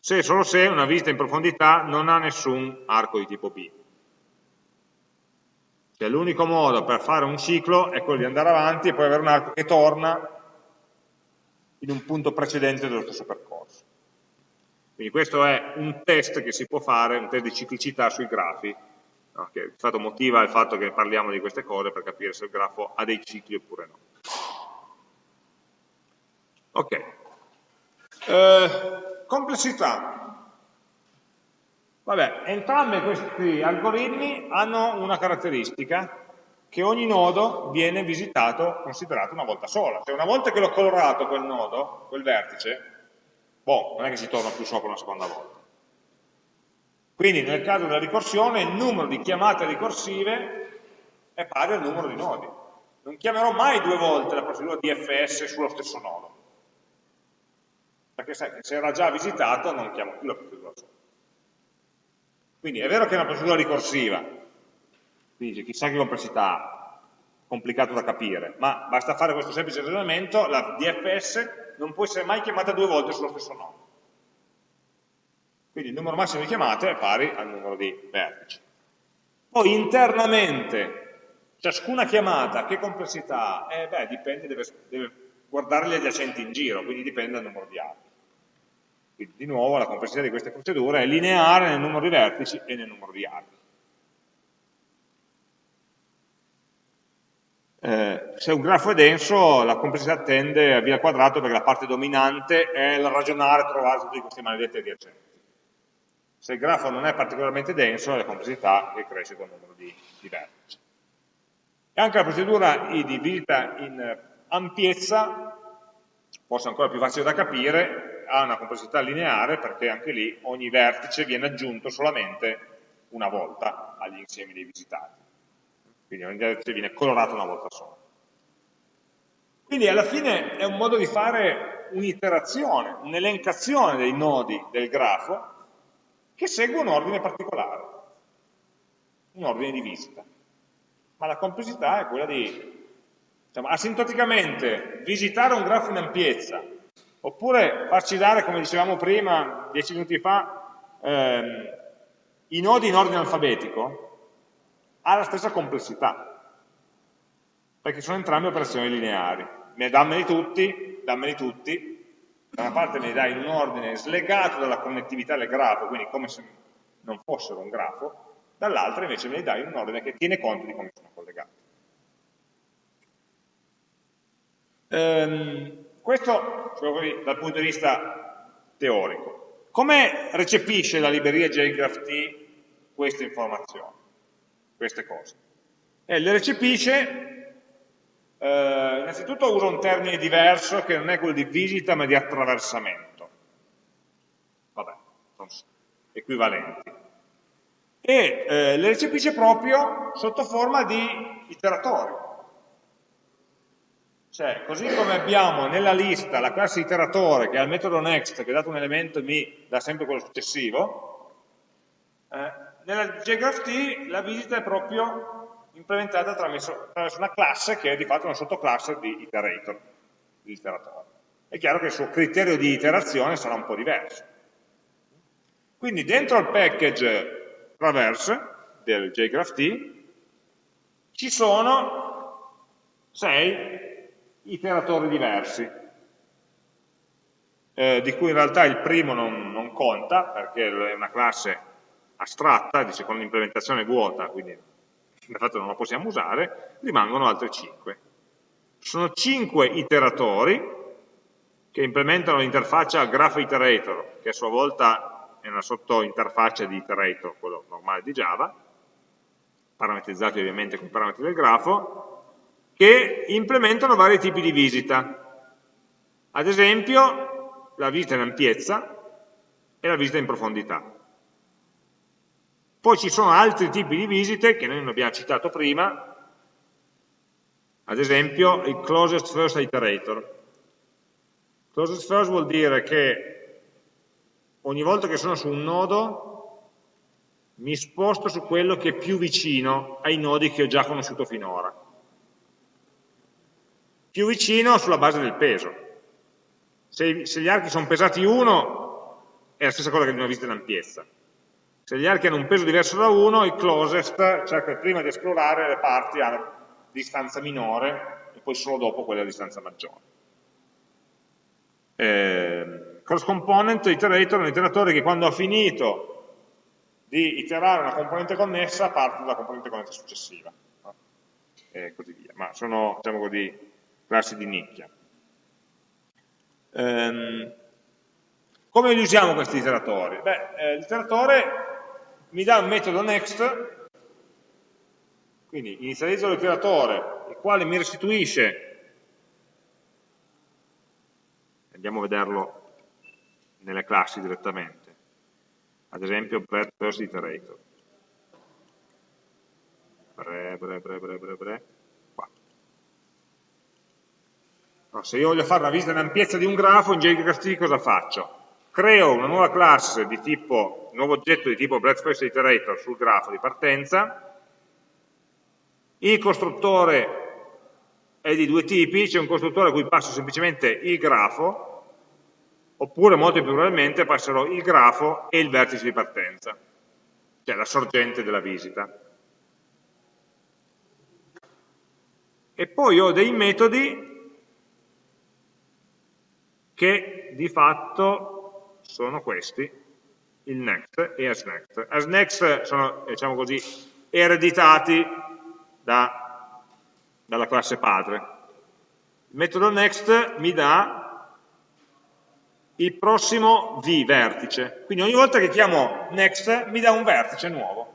se e solo se una visita in profondità non ha nessun arco di tipo B. Cioè l'unico modo per fare un ciclo è quello di andare avanti e poi avere un arco che torna in un punto precedente dello stesso percorso. Quindi questo è un test che si può fare, un test di ciclicità sui grafi, no? che di fatto motiva il fatto che parliamo di queste cose per capire se il grafo ha dei cicli oppure no. Ok. Eh, complessità. Vabbè, entrambi questi algoritmi hanno una caratteristica che ogni nodo viene visitato, considerato una volta sola. Cioè una volta che l'ho colorato quel nodo, quel vertice, boh, non è che si torna più sopra una seconda volta. Quindi nel caso della ricorsione il numero di chiamate ricorsive è pari al numero di nodi. non chiamerò mai due volte la procedura DFS sullo stesso nodo. Perché se, era già visitato non chiamo più la procedura sola. Quindi è vero che è una procedura ricorsiva, quindi chissà che complessità, complicato da capire, ma basta fare questo semplice ragionamento, la DFS non può essere mai chiamata due volte sullo stesso nodo. Quindi il numero massimo di chiamate è pari al numero di vertici. Poi internamente, ciascuna chiamata, che complessità ha? Eh beh, dipende, deve, deve guardare gli adiacenti in giro, quindi dipende dal numero di archi. Quindi di nuovo la complessità di queste procedure è lineare nel numero di vertici e nel numero di archi. Eh, se un grafo è denso, la complessità tende a via al quadrato perché la parte dominante è il ragionare, trovare tutti questi maledetti adiacenti. Se il grafo non è particolarmente denso, la complessità cresce con il numero di, di vertici. E anche la procedura di visita in ampiezza, forse ancora più facile da capire, ha una complessità lineare perché anche lì ogni vertice viene aggiunto solamente una volta agli insiemi dei visitati. Quindi ogni vertice viene colorato una volta sola. Quindi alla fine è un modo di fare un'iterazione, un'elencazione dei nodi del grafo che segue un ordine particolare, un ordine di visita. Ma la complessità è quella di, diciamo, asintoticamente visitare un grafo in ampiezza, oppure farci dare, come dicevamo prima, dieci minuti fa, ehm, i nodi in ordine alfabetico, ha la stessa complessità, perché sono entrambe operazioni lineari. Dammeli tutti, dammeli tutti, da una parte me li dai in un ordine slegato dalla connettività del grafo, quindi come se non fossero un grafo, dall'altra invece me li dai in un ordine che tiene conto di come sono collegati. Ehm, questo così, dal punto di vista teorico. Come recepisce la libreria JGraphT queste informazioni, queste cose? Eh, le recepisce eh, innanzitutto uso un termine diverso che non è quello di visita ma di attraversamento. Vabbè, sono equivalenti. E eh, le recepisce proprio sotto forma di iteratori. Cioè, così come abbiamo nella lista la classe iteratore che ha il metodo next che dato un elemento mi dà sempre quello successivo, eh, nella JGraphT la visita è proprio implementata attraverso, una classe che è di fatto una sottoclasse di iterator, di iteratore. È chiaro che il suo criterio di iterazione sarà un po' diverso. Quindi dentro al package traverse del JGraphT ci sono sei iteratori diversi, eh, di cui in realtà il primo non, non conta, perché è una classe astratta, dice con l'implementazione vuota, quindi di fatto non la possiamo usare, rimangono altre 5. Sono 5 iteratori che implementano l'interfaccia graph iterator, che a sua volta è una sottointerfaccia di iterator, quello normale di Java, parametrizzati ovviamente con parametri del grafo, che implementano vari tipi di visita. Ad esempio, la visita in ampiezza e la visita in profondità. Poi ci sono altri tipi di visite che noi non abbiamo citato prima, ad esempio il closest first iterator. Closest first vuol dire che ogni volta che sono su un nodo mi sposto su quello che è più vicino ai nodi che ho già conosciuto finora. Più vicino sulla base del peso. Se, se gli archi sono pesati 1 è la stessa cosa che una visita in ampiezza se gli archi hanno un peso diverso da 1, il closest cerca prima di esplorare le parti a distanza minore e poi solo dopo quelle a distanza maggiore. Eh, cross component iterator è un iteratore che quando ha finito di iterare una componente connessa parte dalla componente connessa successiva no? e così via, ma sono diciamo così, classi di nicchia. Eh, come li usiamo questi iteratori? Beh, eh, l'iteratore mi dà un metodo next, quindi inizializzo l'iteratore, il quale mi restituisce, andiamo a vederlo nelle classi direttamente, ad esempio bet first iterator. Bre, bre, bre, bre, bre, bre, qua. No, se io voglio fare una visita in ampiezza di un grafo, in JavaScript cosa faccio? Creo una nuova classe di tipo, un nuovo oggetto di tipo breadth iterator sul grafo di partenza, il costruttore è di due tipi, c'è un costruttore a cui passo semplicemente il grafo, oppure molto più probabilmente passerò il grafo e il vertice di partenza, cioè la sorgente della visita. E poi ho dei metodi che di fatto sono questi, il next e asNext. AsNext sono, diciamo così, ereditati da, dalla classe padre. Il metodo next mi dà il prossimo v vertice, quindi ogni volta che chiamo next mi dà un vertice nuovo.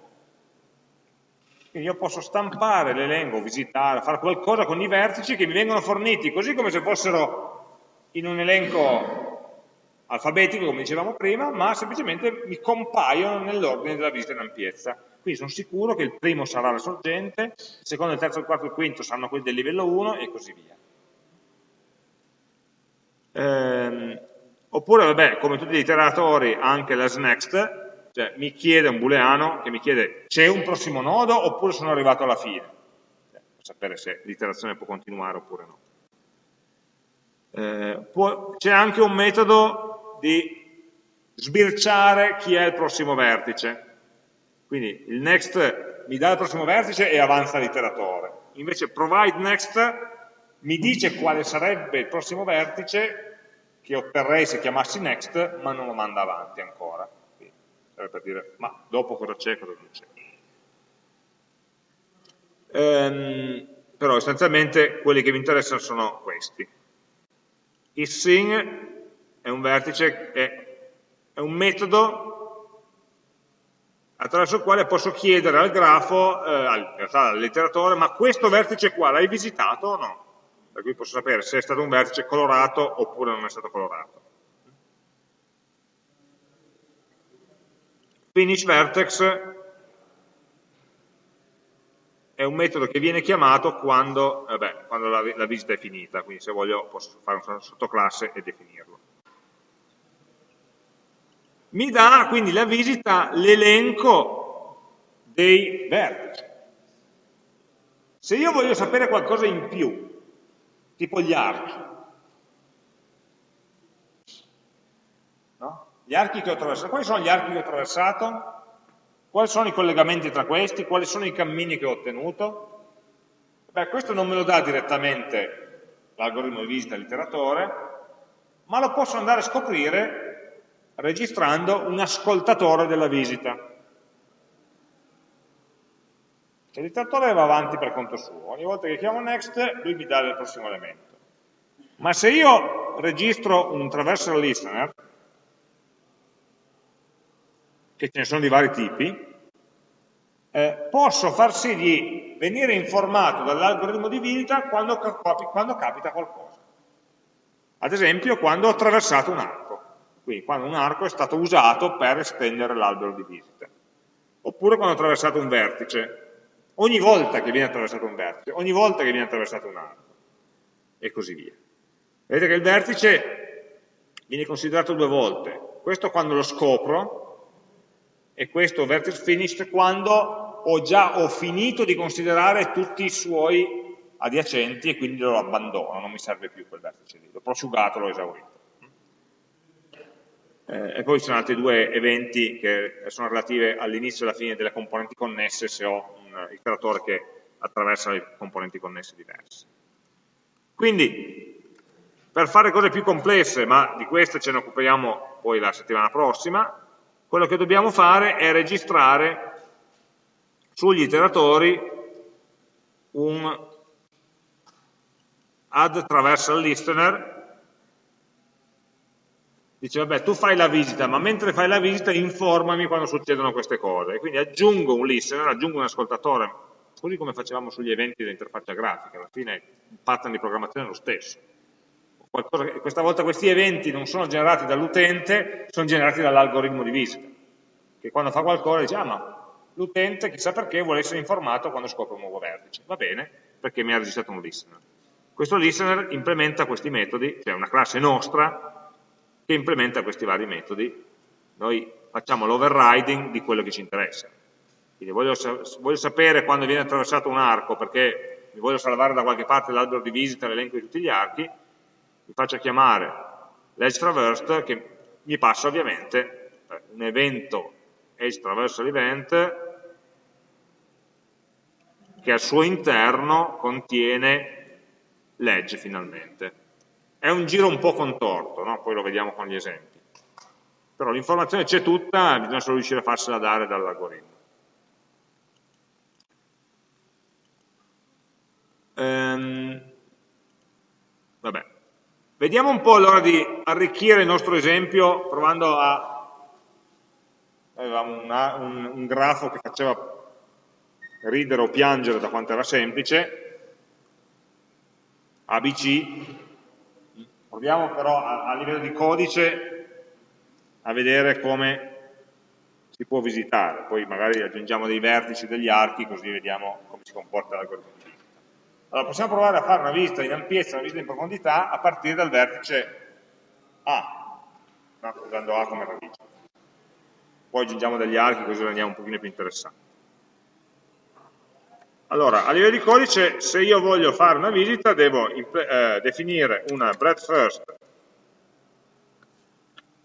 Quindi io posso stampare l'elenco, visitare, fare qualcosa con i vertici che mi vengono forniti, così come se fossero in un elenco alfabetico, come dicevamo prima, ma semplicemente mi compaiono nell'ordine della visita in ampiezza. Quindi sono sicuro che il primo sarà la sorgente, il secondo, il terzo, il quarto e il quinto saranno quelli del livello 1 e così via. Ehm, oppure, vabbè, come tutti gli iteratori, anche l'asNext, cioè mi chiede un booleano che mi chiede c'è un prossimo nodo oppure sono arrivato alla fine, cioè, per sapere se l'iterazione può continuare oppure no. Eh, c'è anche un metodo di sbirciare chi è il prossimo vertice. Quindi il next mi dà il prossimo vertice e avanza l'iteratore. Invece provide next mi dice quale sarebbe il prossimo vertice che otterrei se chiamassi next, ma non lo manda avanti ancora. Quindi, per dire, ma dopo cosa c'è, cosa non c'è. Ehm, però essenzialmente quelli che vi interessano sono questi. Il sing è un vertice, è, è un metodo attraverso il quale posso chiedere al grafo, eh, al, all'iteratore, ma questo vertice qua l'hai visitato o no? Per cui posso sapere se è stato un vertice colorato oppure non è stato colorato. Finish vertex è un metodo che viene chiamato quando, vabbè, quando la, la, visita è finita, quindi se voglio posso fare una sottoclasse e definirlo. Mi dà quindi la visita l'elenco dei vertici. Se io voglio sapere qualcosa in più, tipo gli archi, no? gli archi che ho attraversato, quali sono gli archi che ho attraversato? Quali sono i collegamenti tra questi? Quali sono i cammini che ho ottenuto? Beh, questo non me lo dà direttamente l'algoritmo di visita all'iteratore, ma lo posso andare a scoprire registrando un ascoltatore della visita. L'iteratore va avanti per conto suo, ogni volta che chiamo next lui mi dà il prossimo elemento. Ma se io registro un traversal listener, che ce ne sono di vari tipi, eh, posso far sì di venire informato dall'algoritmo di visita quando, quando capita qualcosa. Ad esempio quando ho attraversato un arco, quindi quando un arco è stato usato per estendere l'albero di visita. Oppure quando ho attraversato un vertice, ogni volta che viene attraversato un vertice, ogni volta che viene attraversato un arco, e così via. Vedete che il vertice viene considerato due volte, questo quando lo scopro, e questo vertex finished quando ho già ho finito di considerare tutti i suoi adiacenti e quindi lo abbandono, non mi serve più quel vertice lì, l'ho prosciugato, l'ho esaurito. Eh, e poi ci sono altri due eventi che sono relativi all'inizio e alla fine delle componenti connesse se ho un iteratore che attraversa le componenti connesse diverse. Quindi, per fare cose più complesse, ma di queste ce ne occupiamo poi la settimana prossima, quello che dobbiamo fare è registrare sugli iteratori un add traversal listener. Dice vabbè tu fai la visita ma mentre fai la visita informami quando succedono queste cose. E quindi aggiungo un listener, aggiungo un ascoltatore così come facevamo sugli eventi dell'interfaccia grafica. Alla fine il pattern di programmazione è lo stesso Qualcosa, questa volta questi eventi non sono generati dall'utente sono generati dall'algoritmo di visita che quando fa qualcosa dice ah ma l'utente chissà perché vuole essere informato quando scopre un nuovo vertice. Va bene, perché mi ha registrato un listener. questo listener implementa questi metodi, cioè una classe nostra che implementa questi vari metodi. Noi facciamo l'overriding di quello che ci interessa. Quindi voglio, voglio, sapere quando viene attraversato un arco perché mi voglio salvare da qualche parte l'albero di visita, l'elenco di tutti gli archi, mi faccio chiamare l'edge traversed che mi passa ovviamente eh, un evento edge traversal event che al suo interno contiene l'edge finalmente. È un giro un po' contorto, no? poi lo vediamo con gli esempi. Però l'informazione c'è tutta, bisogna solo riuscire a farsela dare dall'algoritmo. Ehm, vabbè. Vediamo un po' allora di arricchire il nostro esempio provando a... Avevamo una, un, un grafo che faceva ridere o piangere da quanto era semplice, ABC, proviamo però a, a livello di codice a vedere come si può visitare, poi magari aggiungiamo dei vertici, degli archi, così vediamo come si comporta l'algoritmo. Allora, possiamo provare a fare una visita in ampiezza, una visita in profondità, a partire dal vertice A, no? usando A come radice. Poi aggiungiamo degli archi, così rendiamo un pochino più interessante. Allora, a livello di codice, se io voglio fare una visita, devo eh, definire una breadth first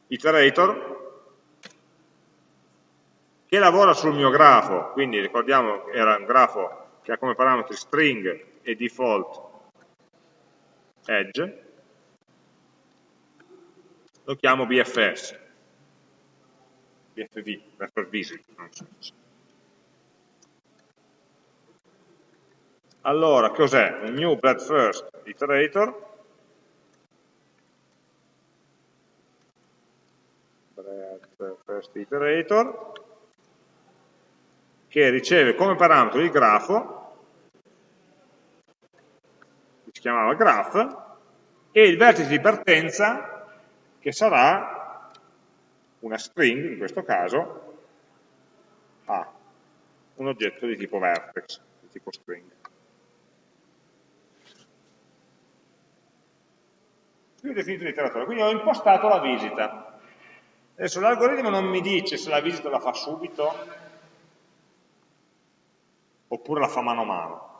iterator che lavora sul mio grafo, quindi ricordiamo che era un grafo che ha come parametri string e default edge, lo chiamo BFS, BFV, Refer Visit. Allora, cos'è? Un new breadth first iterator, breadth first iterator, che riceve come parametro il grafo, che si chiamava graph, e il vertice di partenza, che sarà una string, in questo caso, a un oggetto di tipo vertex, di tipo string. qui ho definito l'iteratore, quindi ho impostato la visita. Adesso l'algoritmo non mi dice se la visita la fa subito oppure la fa mano a mano.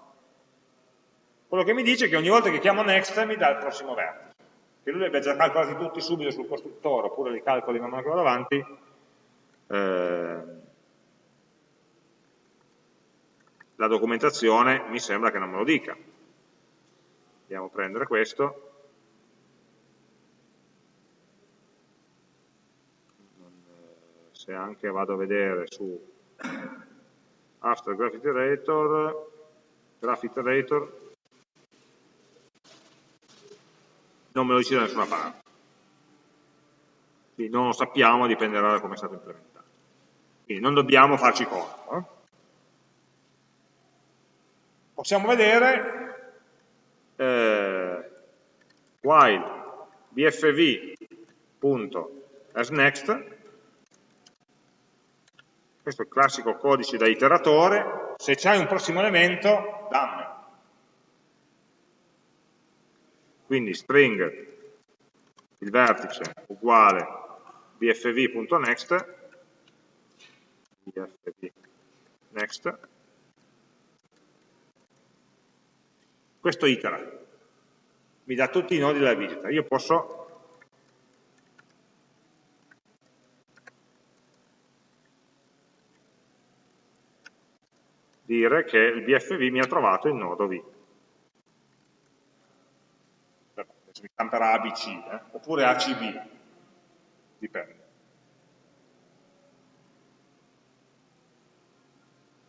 Quello che mi dice è che ogni volta che chiamo next mi dà il prossimo vertice. Che lui li abbia già calcolati tutti subito sul costruttore oppure li calcoli man mano che vado avanti, eh, la documentazione mi sembra che non me lo dica. Andiamo a prendere questo se anche vado a vedere su After Graph Iterator, Graph Iterator, non me lo dice da nessuna parte. Quindi non lo sappiamo, dipenderà da come è stato implementato. Quindi non dobbiamo farci conto. Eh? Possiamo vedere eh, while bfv.asNext questo è il classico codice da iteratore, se c'hai un prossimo elemento, dammi. Quindi string, il vertice uguale bfv.next, bfv.next, questo itera, mi dà tutti i nodi della visita. Io posso dire che il BFV mi ha trovato il nodo V. Adesso mi stamperà ABC, eh? oppure ACB, dipende.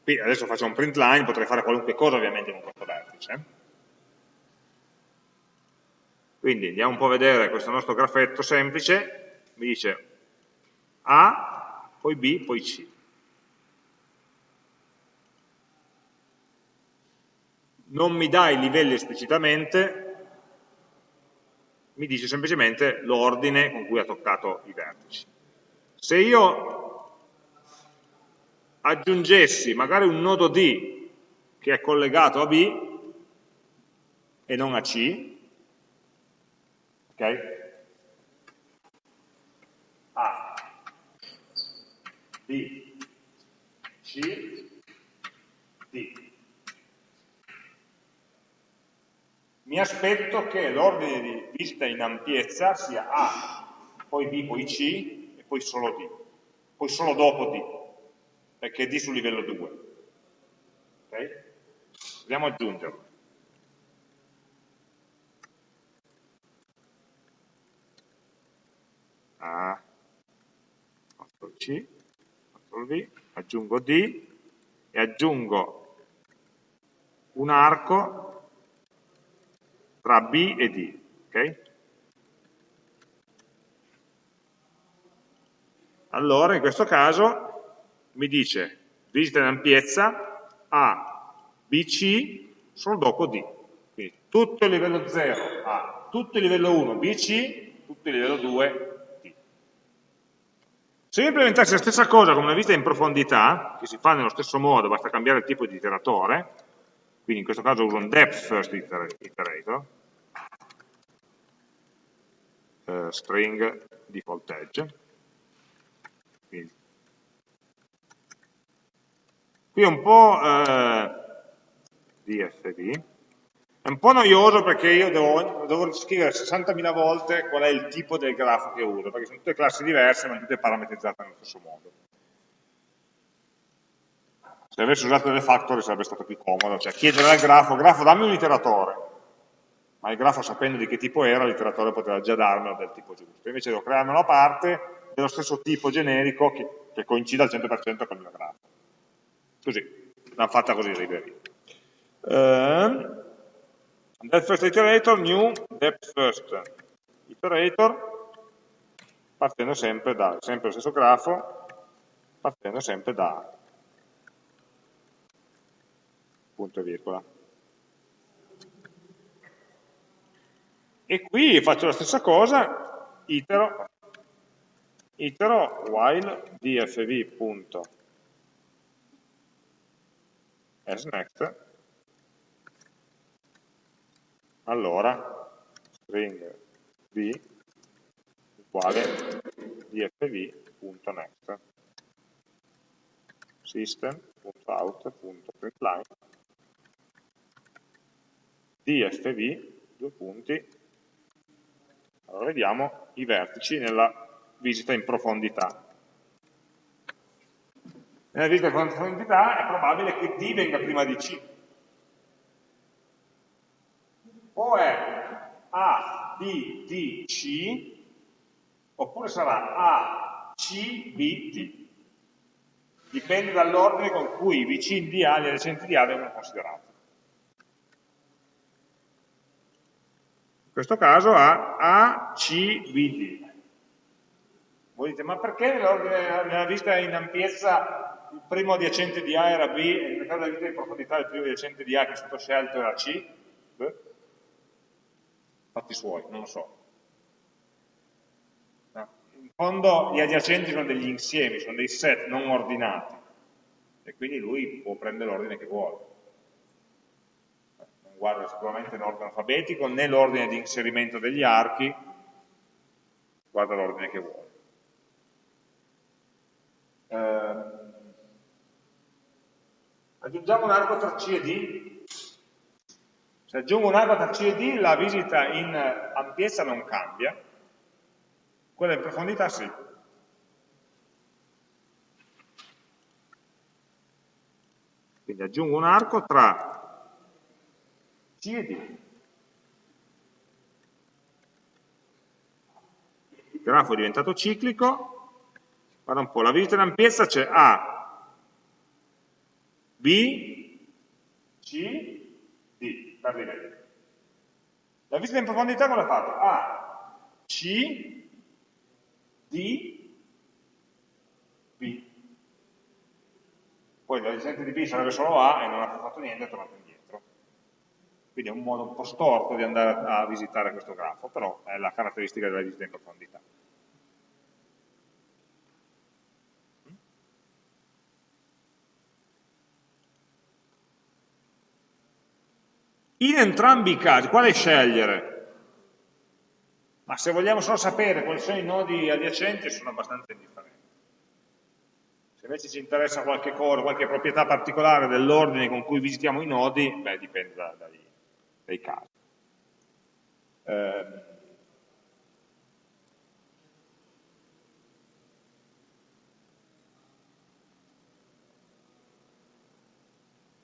Qui adesso faccio un print line, potrei fare qualunque cosa ovviamente con questo vertice. Quindi andiamo un po' a vedere questo nostro grafetto semplice, mi dice A, poi B, poi C. non mi dà i livelli esplicitamente, mi dice semplicemente l'ordine con cui ha toccato i vertici. Se io aggiungessi magari un nodo D che è collegato a B, e non a C, ok? A, B, C, D. Mi aspetto che l'ordine di visita in ampiezza sia A, poi B, poi C e poi solo D, poi solo dopo D, perché D sul livello 2. Ok? Dobbiamo aggiungerlo. A, C, CTRL V, aggiungo D e aggiungo un arco tra B e D. Okay? Allora, in questo caso, mi dice visita in ampiezza A, BC, solo dopo D. Quindi tutto il livello 0 A, tutto il livello 1 BC, tutto il livello 2 se io implementassi la stessa cosa come una visita in profondità, che si fa nello stesso modo, basta cambiare il tipo di iteratore, quindi in questo caso uso un depth first iterator, uh, string default edge, quindi. qui è un po' uh, dfd, è un po' noioso perché io devo, devo scrivere 60.000 volte qual è il tipo del grafo che uso, perché sono tutte classi diverse ma tutte parametrizzate nello stesso modo. Se avessi usato delle factory sarebbe stato più comodo, cioè chiedere al grafo, grafo dammi un iteratore, ma il grafo sapendo di che tipo era, l'iteratore poteva già darmelo del tipo giusto. Invece devo crearmelo a parte dello stesso tipo generico che, che coincida al 100% con il mio grafo. Così, l'hanno fatta così Ribery. Eh, Depth first iterator, new depth first iterator, partendo sempre da, sempre lo stesso grafo, partendo sempre da punto e virgola. E qui faccio la stessa cosa, itero, itero while dfv.asNext allora string v uguale dfv.next system.out.println dfv, due punti, allora vediamo i vertici nella visita in profondità. Nella visita in profondità è probabile che D venga prima di C, o è A, B, D, C, oppure sarà A, C, B, D. Dipende dall'ordine con cui i vicini di A, gli adiacenti di A vengono considerati. In questo caso ha A, C, B, D. Voi dite, ma perché nella vista in ampiezza il primo adiacente di A era B e nel caso della vista in profondità il primo adiacente di A che è stato scelto era C? Beh fatti suoi, non lo so. No. In fondo gli adiacenti sono degli insiemi, sono dei set non ordinati e quindi lui può prendere l'ordine che vuole. Guarda sicuramente l'ordine alfabetico né l'ordine di inserimento degli archi, guarda l'ordine che vuole. Eh, aggiungiamo un arco tra C e D se aggiungo un'altra tra C e D, la visita in ampiezza non cambia, quella in profondità sì. Quindi aggiungo un arco tra D. Il grafo è diventato ciclico, guarda un po', la visita in ampiezza c'è A, B, C, D, per livelli. La visita in profondità cosa fatto? A, C, D, B. Poi l'adjacente di B sarebbe solo A e non ha fatto niente, è tornato indietro. Quindi è un modo un po' storto di andare a visitare questo grafo, però è la caratteristica della visita in profondità. In entrambi i casi, quale scegliere? Ma se vogliamo solo sapere quali sono i nodi adiacenti, sono abbastanza indifferenti. Se invece ci interessa qualche cosa, qualche proprietà particolare dell'ordine con cui visitiamo i nodi, beh, dipende da, dai, dai, casi. Eh,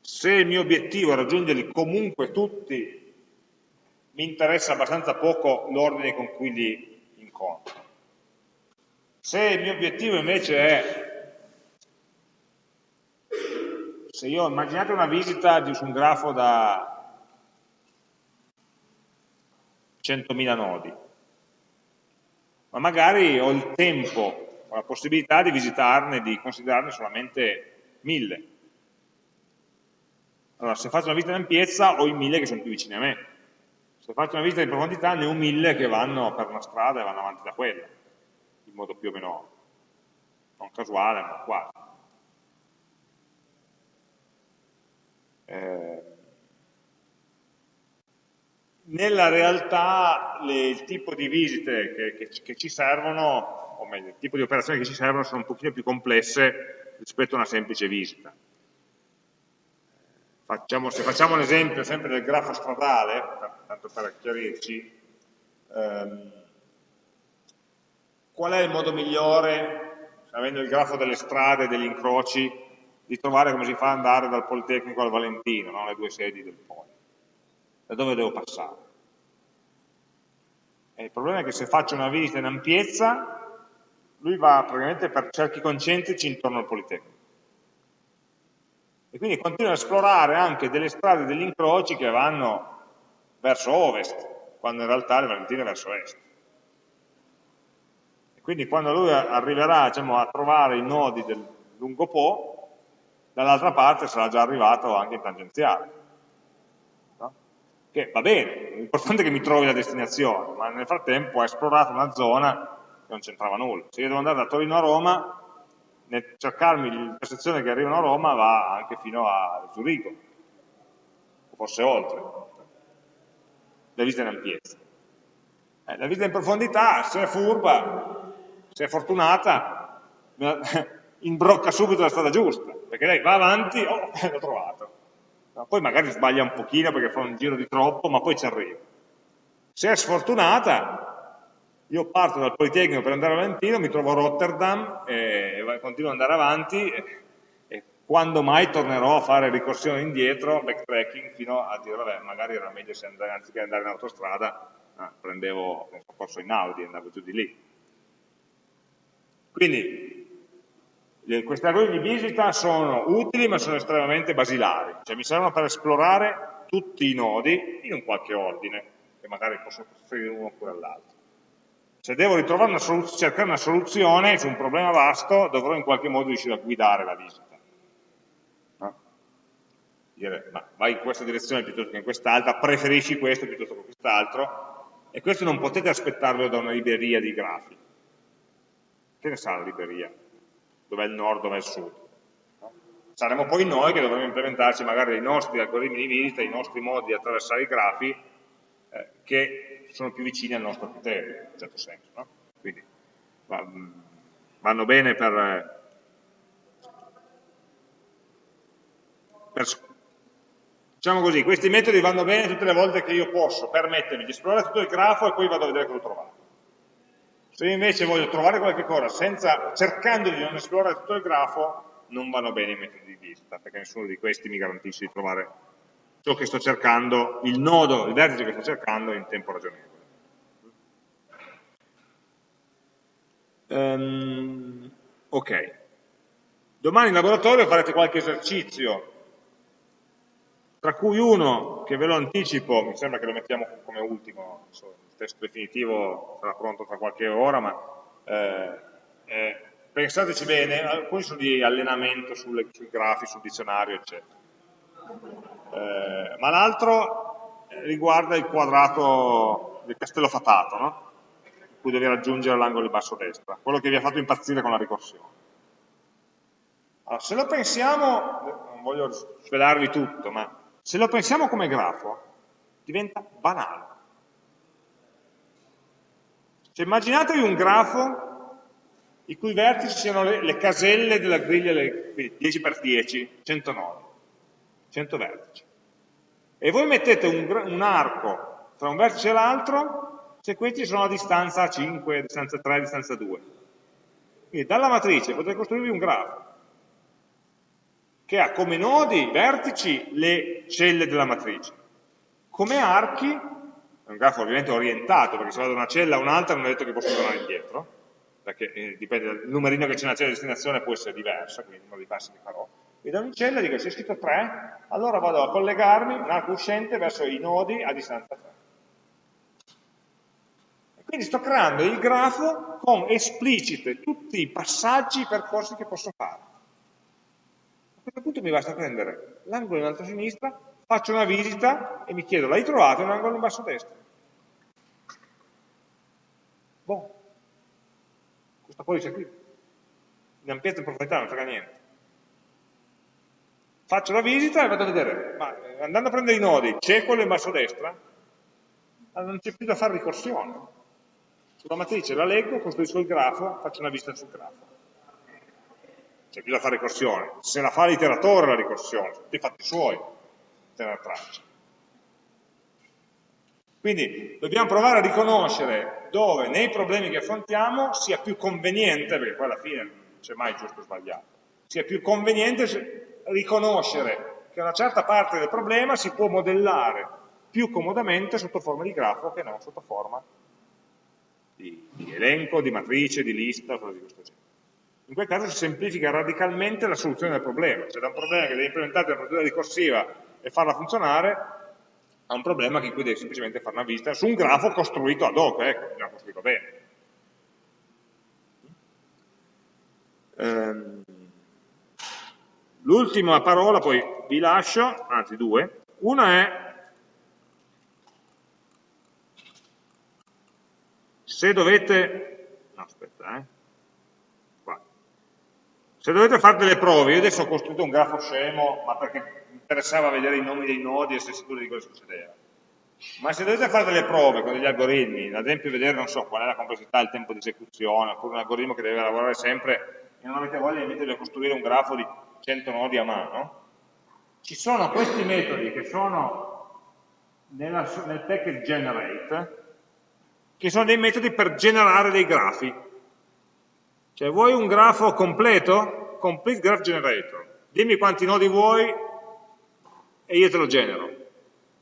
se il mio obiettivo è raggiungerli comunque tutti, mi interessa abbastanza poco l'ordine con cui li incontro. Se il mio obiettivo invece è, se io immaginate una visita su un grafo da 100.000 nodi, ma magari ho il tempo, ho la possibilità di visitarne, di considerarne solamente 1000 allora, se faccio una visita in ampiezza ho i mille che sono più vicini a me. Se faccio una visita in profondità ne ho mille che vanno per una strada e vanno avanti da quella, in modo più o meno non casuale, ma quasi. Eh, nella realtà le, il tipo di visite che, che, che, ci servono, o meglio, il tipo di operazioni che ci servono sono un pochino più complesse rispetto a una semplice visita. Facciamo, se facciamo l'esempio sempre del grafo stradale, tanto per chiarirci, ehm, qual è il modo migliore, avendo il grafo delle strade e degli incroci, di trovare come si fa ad andare dal Politecnico al Valentino, no? le due sedi del Poli? Da dove devo passare? E il problema è che se faccio una visita in ampiezza, lui va praticamente per cerchi concentrici intorno al Politecnico e quindi continua a esplorare anche delle strade degli incroci che vanno verso ovest, quando in realtà le Valentine verso est. E quindi quando lui arriverà diciamo, a trovare i nodi del lungo Po, dall'altra parte sarà già arrivato anche in tangenziale. Che va bene, l'importante è che mi trovi la destinazione, ma nel frattempo ha esplorato una zona che non c'entrava nulla. Se io devo andare da Torino a Roma, nel cercarmi l'intersezione che arrivano a Roma va anche fino a Zurigo, forse oltre, la visita in ampiezza. Eh, la visita in profondità, se è furba, se è fortunata, imbrocca subito la strada giusta, perché lei va avanti, oh, l'ho trovato. Poi magari sbaglia un pochino perché fa un giro di troppo, ma poi ci arriva. Se è sfortunata, io parto dal Politecnico per andare a Valentino, mi trovo a Rotterdam e, continuo ad andare avanti e, quando mai tornerò a fare ricorsione indietro, backtracking, fino a dire, vabbè, magari era meglio se andare, anziché andare in autostrada, ah, prendevo un soccorso in Audi e andavo giù di lì. Quindi, questi algoritmi di visita sono utili ma sono estremamente basilari, cioè mi servono per esplorare tutti i nodi in un qualche ordine, che magari posso costruire uno oppure all'altro. Se devo una cercare una soluzione su un problema vasto, dovrò in qualche modo riuscire a guidare la visita. No? Dire, ma vai in questa direzione piuttosto che in quest'altra, preferisci questo piuttosto che quest'altro, e questo non potete aspettarlo da una libreria di grafi. Che ne sa la libreria? Dov'è il nord, dov'è il sud? Saremo poi noi che dovremo implementarci magari i nostri algoritmi di visita, i nostri modi di attraversare i grafi, eh, che sono più vicini al nostro criterio, in un certo senso. No? Quindi vanno bene per, per, diciamo così, questi metodi vanno bene tutte le volte che io posso permettermi di esplorare tutto il grafo e poi vado a vedere cosa ho trovato. Se invece voglio trovare qualche cosa senza, cercando di non esplorare tutto il grafo, non vanno bene i metodi di vista, perché nessuno di questi mi garantisce di trovare ciò che sto cercando, il nodo, il vertice che sto cercando in tempo ragionevole. Um, ok. Domani in laboratorio farete qualche esercizio, tra cui uno che ve lo anticipo, mi sembra che lo mettiamo come ultimo, il testo definitivo sarà pronto tra qualche ora, ma eh, eh, pensateci bene, alcuni sono di allenamento sulle, sui grafi, sul dizionario, eccetera eh, ma l'altro riguarda il quadrato del castello fatato, no? in cui devi raggiungere l'angolo di basso destra, quello che vi ha fatto impazzire con la ricorsione. Allora, se lo pensiamo, non voglio svelarvi tutto, ma se lo pensiamo come grafo, diventa banale. Cioè, immaginatevi un grafo i cui vertici siano le, le caselle della griglia 10x10, 109, 100 vertici. E voi mettete un, un arco tra un vertice e l'altro se questi sono a distanza 5, a distanza 3, a distanza 2. Quindi dalla matrice potete costruirvi un grafo che ha come nodi, vertici, le celle della matrice. Come archi, è un grafo ovviamente orientato, perché se vado da una cella a un'altra non è detto che posso tornare indietro, perché eh, dipende dal numerino che c'è nella cella di destinazione può essere diversa, quindi uno dei passi che farò. E da un'icella dico, se è scritto 3, allora vado a collegarmi un arco uscente verso i nodi a distanza 3. E quindi sto creando il grafo con esplicite tutti i passaggi, i percorsi che posso fare. A questo punto mi basta prendere l'angolo in alto a sinistra, faccio una visita e mi chiedo, l'hai trovato un angolo in basso a destra? Boh, questo codice qui, in ampiezza e profondità non frega niente. Faccio la visita e vado a vedere, ma eh, andando a prendere i nodi, c'è quello in basso a destra? Allora non c'è più da fare ricorsione. Sulla matrice la leggo, costruisco il grafo, faccio una visita sul grafo. C'è più da fare ricorsione. Se la fa l'iteratore la ricorsione, tutti i fatti suoi, tenere traccia. Quindi dobbiamo provare a riconoscere dove nei problemi che affrontiamo sia più conveniente, perché poi alla fine non c'è mai giusto o sbagliato, sia più conveniente riconoscere che una certa parte del problema si può modellare più comodamente sotto forma di grafo che non sotto forma di, di elenco, di matrice, di lista, cose di questo genere. In quel caso si semplifica radicalmente la soluzione del problema, cioè da un problema che devi implementare una procedura ricorsiva e farla funzionare, ha un problema in cui devi semplicemente fare una vista su un grafo costruito ad hoc, ecco, già costruito bene. Ehm, L'ultima parola, poi vi lascio, anzi due, una è se dovete, no aspetta, eh, se dovete fare delle prove, io adesso ho costruito un grafo scemo, ma perché interessava vedere i nomi dei nodi e essere sicuri di cosa succedeva. Ma se dovete fare delle prove con degli algoritmi, ad esempio vedere, non so, qual è la complessità, il tempo di esecuzione, oppure un algoritmo che deve lavorare sempre e non avete voglia di costruire un grafo di 100 nodi a mano, ci sono questi metodi che sono nella, nel package generate, che sono dei metodi per generare dei grafi. Cioè, vuoi un grafo completo? Complete Graph Generator. Dimmi quanti nodi vuoi e io te lo genero.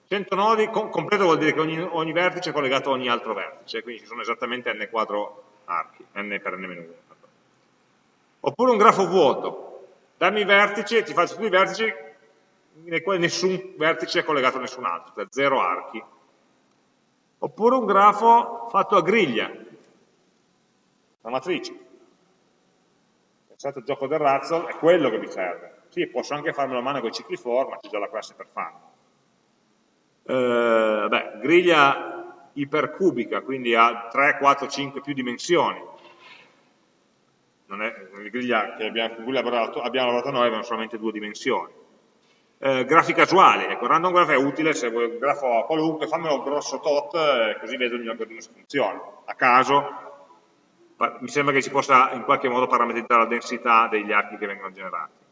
100 nodi, com completo vuol dire che ogni, ogni, vertice è collegato a ogni altro vertice, quindi ci sono esattamente n quadro archi, n per n-1. Oppure un grafo vuoto, dammi i vertici e ti faccio tutti i vertici nei quali nessun vertice è collegato a nessun altro, cioè zero archi. Oppure un grafo fatto a griglia, una matrice. Al gioco del razzo, è quello che mi serve. Sì, posso anche farmelo a mano con i cicli for, ma c'è già la classe per farlo. Eh, beh, griglia ipercubica, quindi ha 3, 4, 5 più dimensioni. Non è la griglia che abbiamo, con cui abbiamo lavorato noi avevano solamente due dimensioni. Eh, grafi casuali, ecco, random graph è utile se vuoi un grafo qualunque, fammelo grosso tot, eh, così vedo mio algoritmo se funziona. A caso, mi sembra che si possa in qualche modo parametrizzare la densità degli archi che vengono generati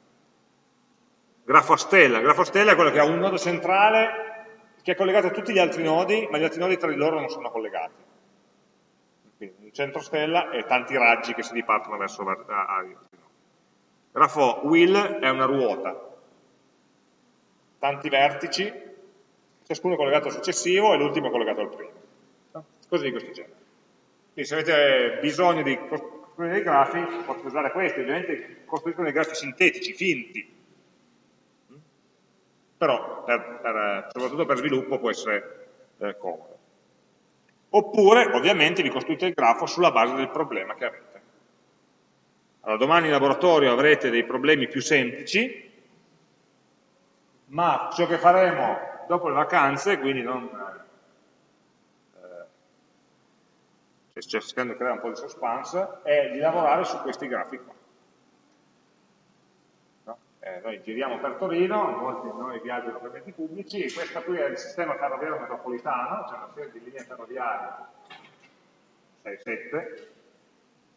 grafo a stella. Grafo a stella è quello che ha un nodo centrale che è collegato a tutti gli altri nodi, ma gli altri nodi tra di loro non sono collegati. Quindi un centro stella e tanti raggi che si dipartono verso altri nodi. Grafo wheel è una ruota, tanti vertici, ciascuno collegato al successivo e l'ultimo collegato al primo. Cose di questo genere. Quindi se avete bisogno di costruire dei grafi, potete usare questi, ovviamente costruiscono dei grafi sintetici, finti, però per, per, soprattutto per sviluppo può essere eh, comodo. Oppure, ovviamente, vi costruite il grafo sulla base del problema che avete. Allora, domani in laboratorio avrete dei problemi più semplici, ma ciò che faremo dopo le vacanze, quindi non... Eh, cercando di creare un po' di suspense, è di lavorare su questi grafi qua eh, noi giriamo per Torino, molti di noi viaggiano per mezzi pubblici, e questo qui è il sistema ferroviario metropolitano, c'è una serie di linee ferroviarie, 6-7,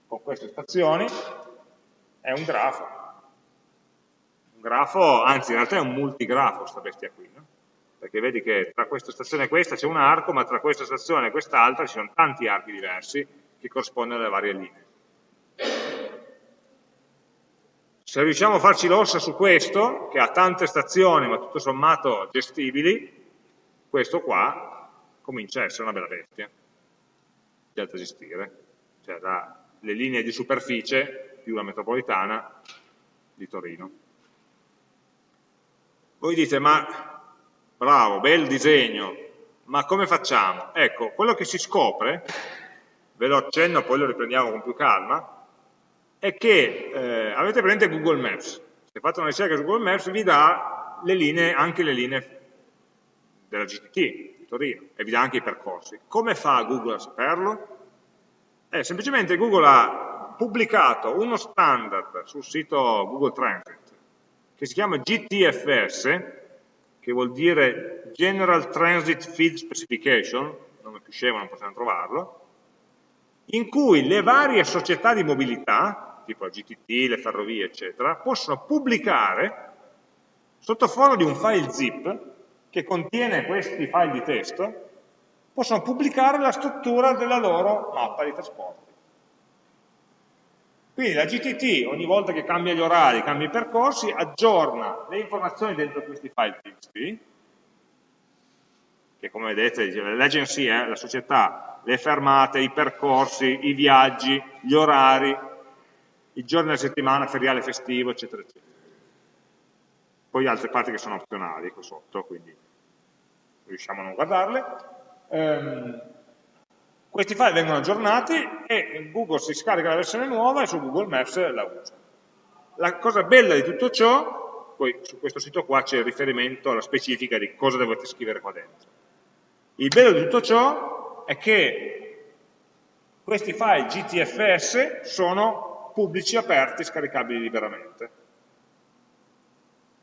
con queste stazioni, è un grafo. Un grafo, anzi in realtà è un multigrafo questa bestia qui, no? Perché vedi che tra questa stazione e questa c'è un arco, ma tra questa stazione e quest'altra ci sono tanti archi diversi che corrispondono alle varie linee. Se riusciamo a farci l'ossa su questo, che ha tante stazioni ma tutto sommato gestibili, questo qua comincia a essere una bella bestia, da gestire. Cioè da le linee di superficie più la metropolitana di Torino. Voi dite, ma bravo, bel disegno, ma come facciamo? Ecco, quello che si scopre, ve lo accenno, poi lo riprendiamo con più calma, è che eh, avete presente Google Maps, se fate una ricerca su Google Maps vi dà le linee, anche le linee della GTT Torino e vi dà anche i percorsi. Come fa Google a saperlo? Eh, semplicemente Google ha pubblicato uno standard sul sito Google Transit che si chiama GTFS, che vuol dire General Transit Feed Specification, nome più scemo non possiamo trovarlo, in cui le varie società di mobilità tipo la GTT, le ferrovie, eccetera, possono pubblicare sotto forma di un file zip che contiene questi file di testo, possono pubblicare la struttura della loro mappa di trasporti. Quindi la GTT ogni volta che cambia gli orari, cambia i percorsi, aggiorna le informazioni dentro questi file TXT, che come vedete l'agenzia, la società, le fermate, i percorsi, i viaggi, gli orari, i giorni della settimana, feriale, festivo, eccetera, eccetera. Poi altre parti che sono opzionali qua sotto, quindi riusciamo a non guardarle. Um, questi file vengono aggiornati e Google si scarica la versione nuova e su Google Maps la usa. La cosa bella di tutto ciò, poi su questo sito qua c'è il riferimento alla specifica di cosa dovete scrivere qua dentro. Il bello di tutto ciò è che questi file GTFS sono pubblici aperti scaricabili liberamente.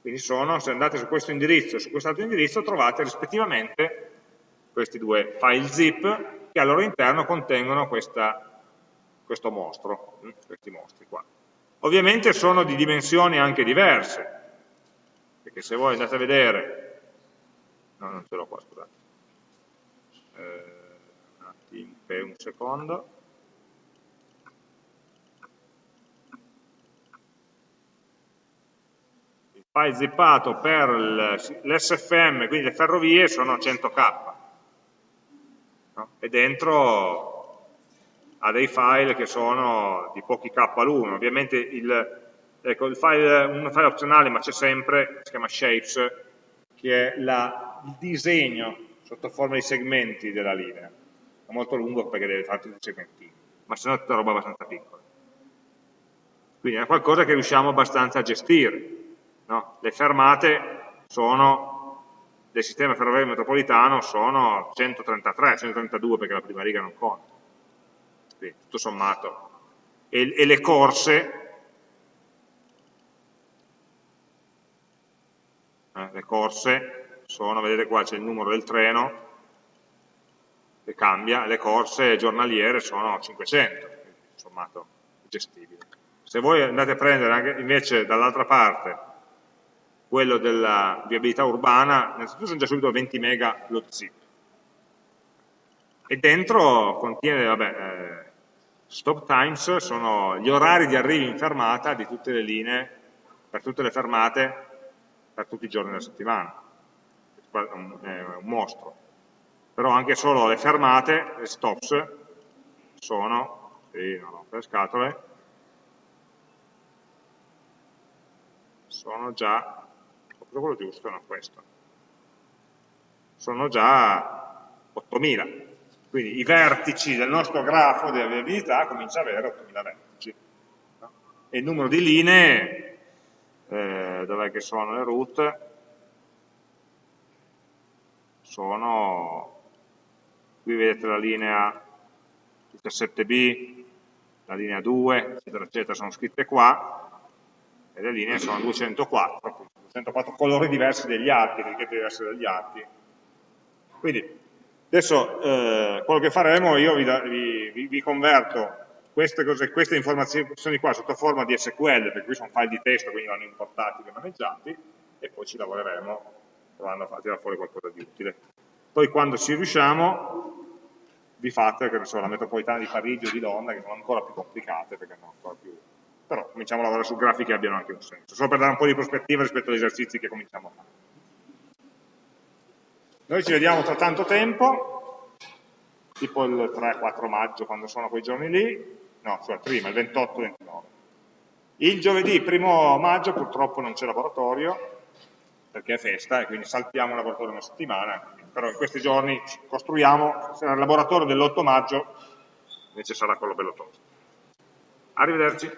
Quindi sono, se andate su questo indirizzo e su quest'altro indirizzo, trovate rispettivamente questi due file zip che al loro interno contengono questa, questo mostro, hm, questi mostri qua. Ovviamente sono di dimensioni anche diverse, perché se voi andate a vedere, no non ce l'ho qua scusate, eh, un attimo, un secondo, file zippato per l'SFM, quindi le ferrovie, sono 100k. No? E dentro ha dei file che sono di pochi k all'uno. Ovviamente il, ecco, il file, un file opzionale, ma c'è sempre, si chiama shapes, che è la, il disegno sotto forma di segmenti della linea. È molto lungo perché deve fare tutti i segmentini, ma se no è tutta roba abbastanza piccola. Quindi è qualcosa che riusciamo abbastanza a gestire No? Le fermate sono, del sistema ferroviario metropolitano sono 133, 132 perché la prima riga non conta. Quindi, tutto sommato. E, e le corse, eh, le corse sono, vedete qua c'è il numero del treno, che cambia, le corse giornaliere sono 500, quindi, sommato gestibile. Se voi andate a prendere anche invece dall'altra parte quello della viabilità urbana, innanzitutto sono già subito 20 mega lo zip. E dentro contiene, vabbè, eh, stop times, sono gli orari di arrivo in fermata di tutte le linee, per tutte le fermate, per tutti i giorni della settimana. È un, è un mostro. Però anche solo le fermate, le stops, sono, sì, non ho per scatole, sono già proprio quello giusto, no questo. Sono già 8000, quindi i vertici del nostro grafo della viabilità comincia ad avere 8000 vertici. No? E il numero di linee, eh, dov'è che sono le route, sono, qui vedete la linea 17b, la linea 2, eccetera, eccetera, sono scritte qua, e le linee sono 204, 204 colori diversi degli atti, etichette diverse dagli atti. Quindi adesso eh, quello che faremo, io vi, vi, vi converto queste, cose, queste, informazioni qua sotto forma di SQL, perché qui sono file di testo, quindi vanno importati e maneggiati, e poi ci lavoreremo provando a tirare fuori qualcosa di utile. Poi quando ci riusciamo, vi fate, che ne so, la metropolitana di Parigi o di Londra, che sono ancora più complicate, perché sono ancora più... Però cominciamo a lavorare su grafiche che abbiano anche un senso, solo per dare un po' di prospettiva rispetto agli esercizi che cominciamo a fare. Noi ci vediamo tra tanto tempo, tipo il 3-4 maggio, quando sono quei giorni lì, no, cioè prima, il 28-29. Il giovedì 1 maggio purtroppo non c'è laboratorio, perché è festa e quindi saltiamo il laboratorio una settimana, però in questi giorni costruiamo, sarà il laboratorio dell'8 maggio, invece sarà quello bello tosto. Arrivederci.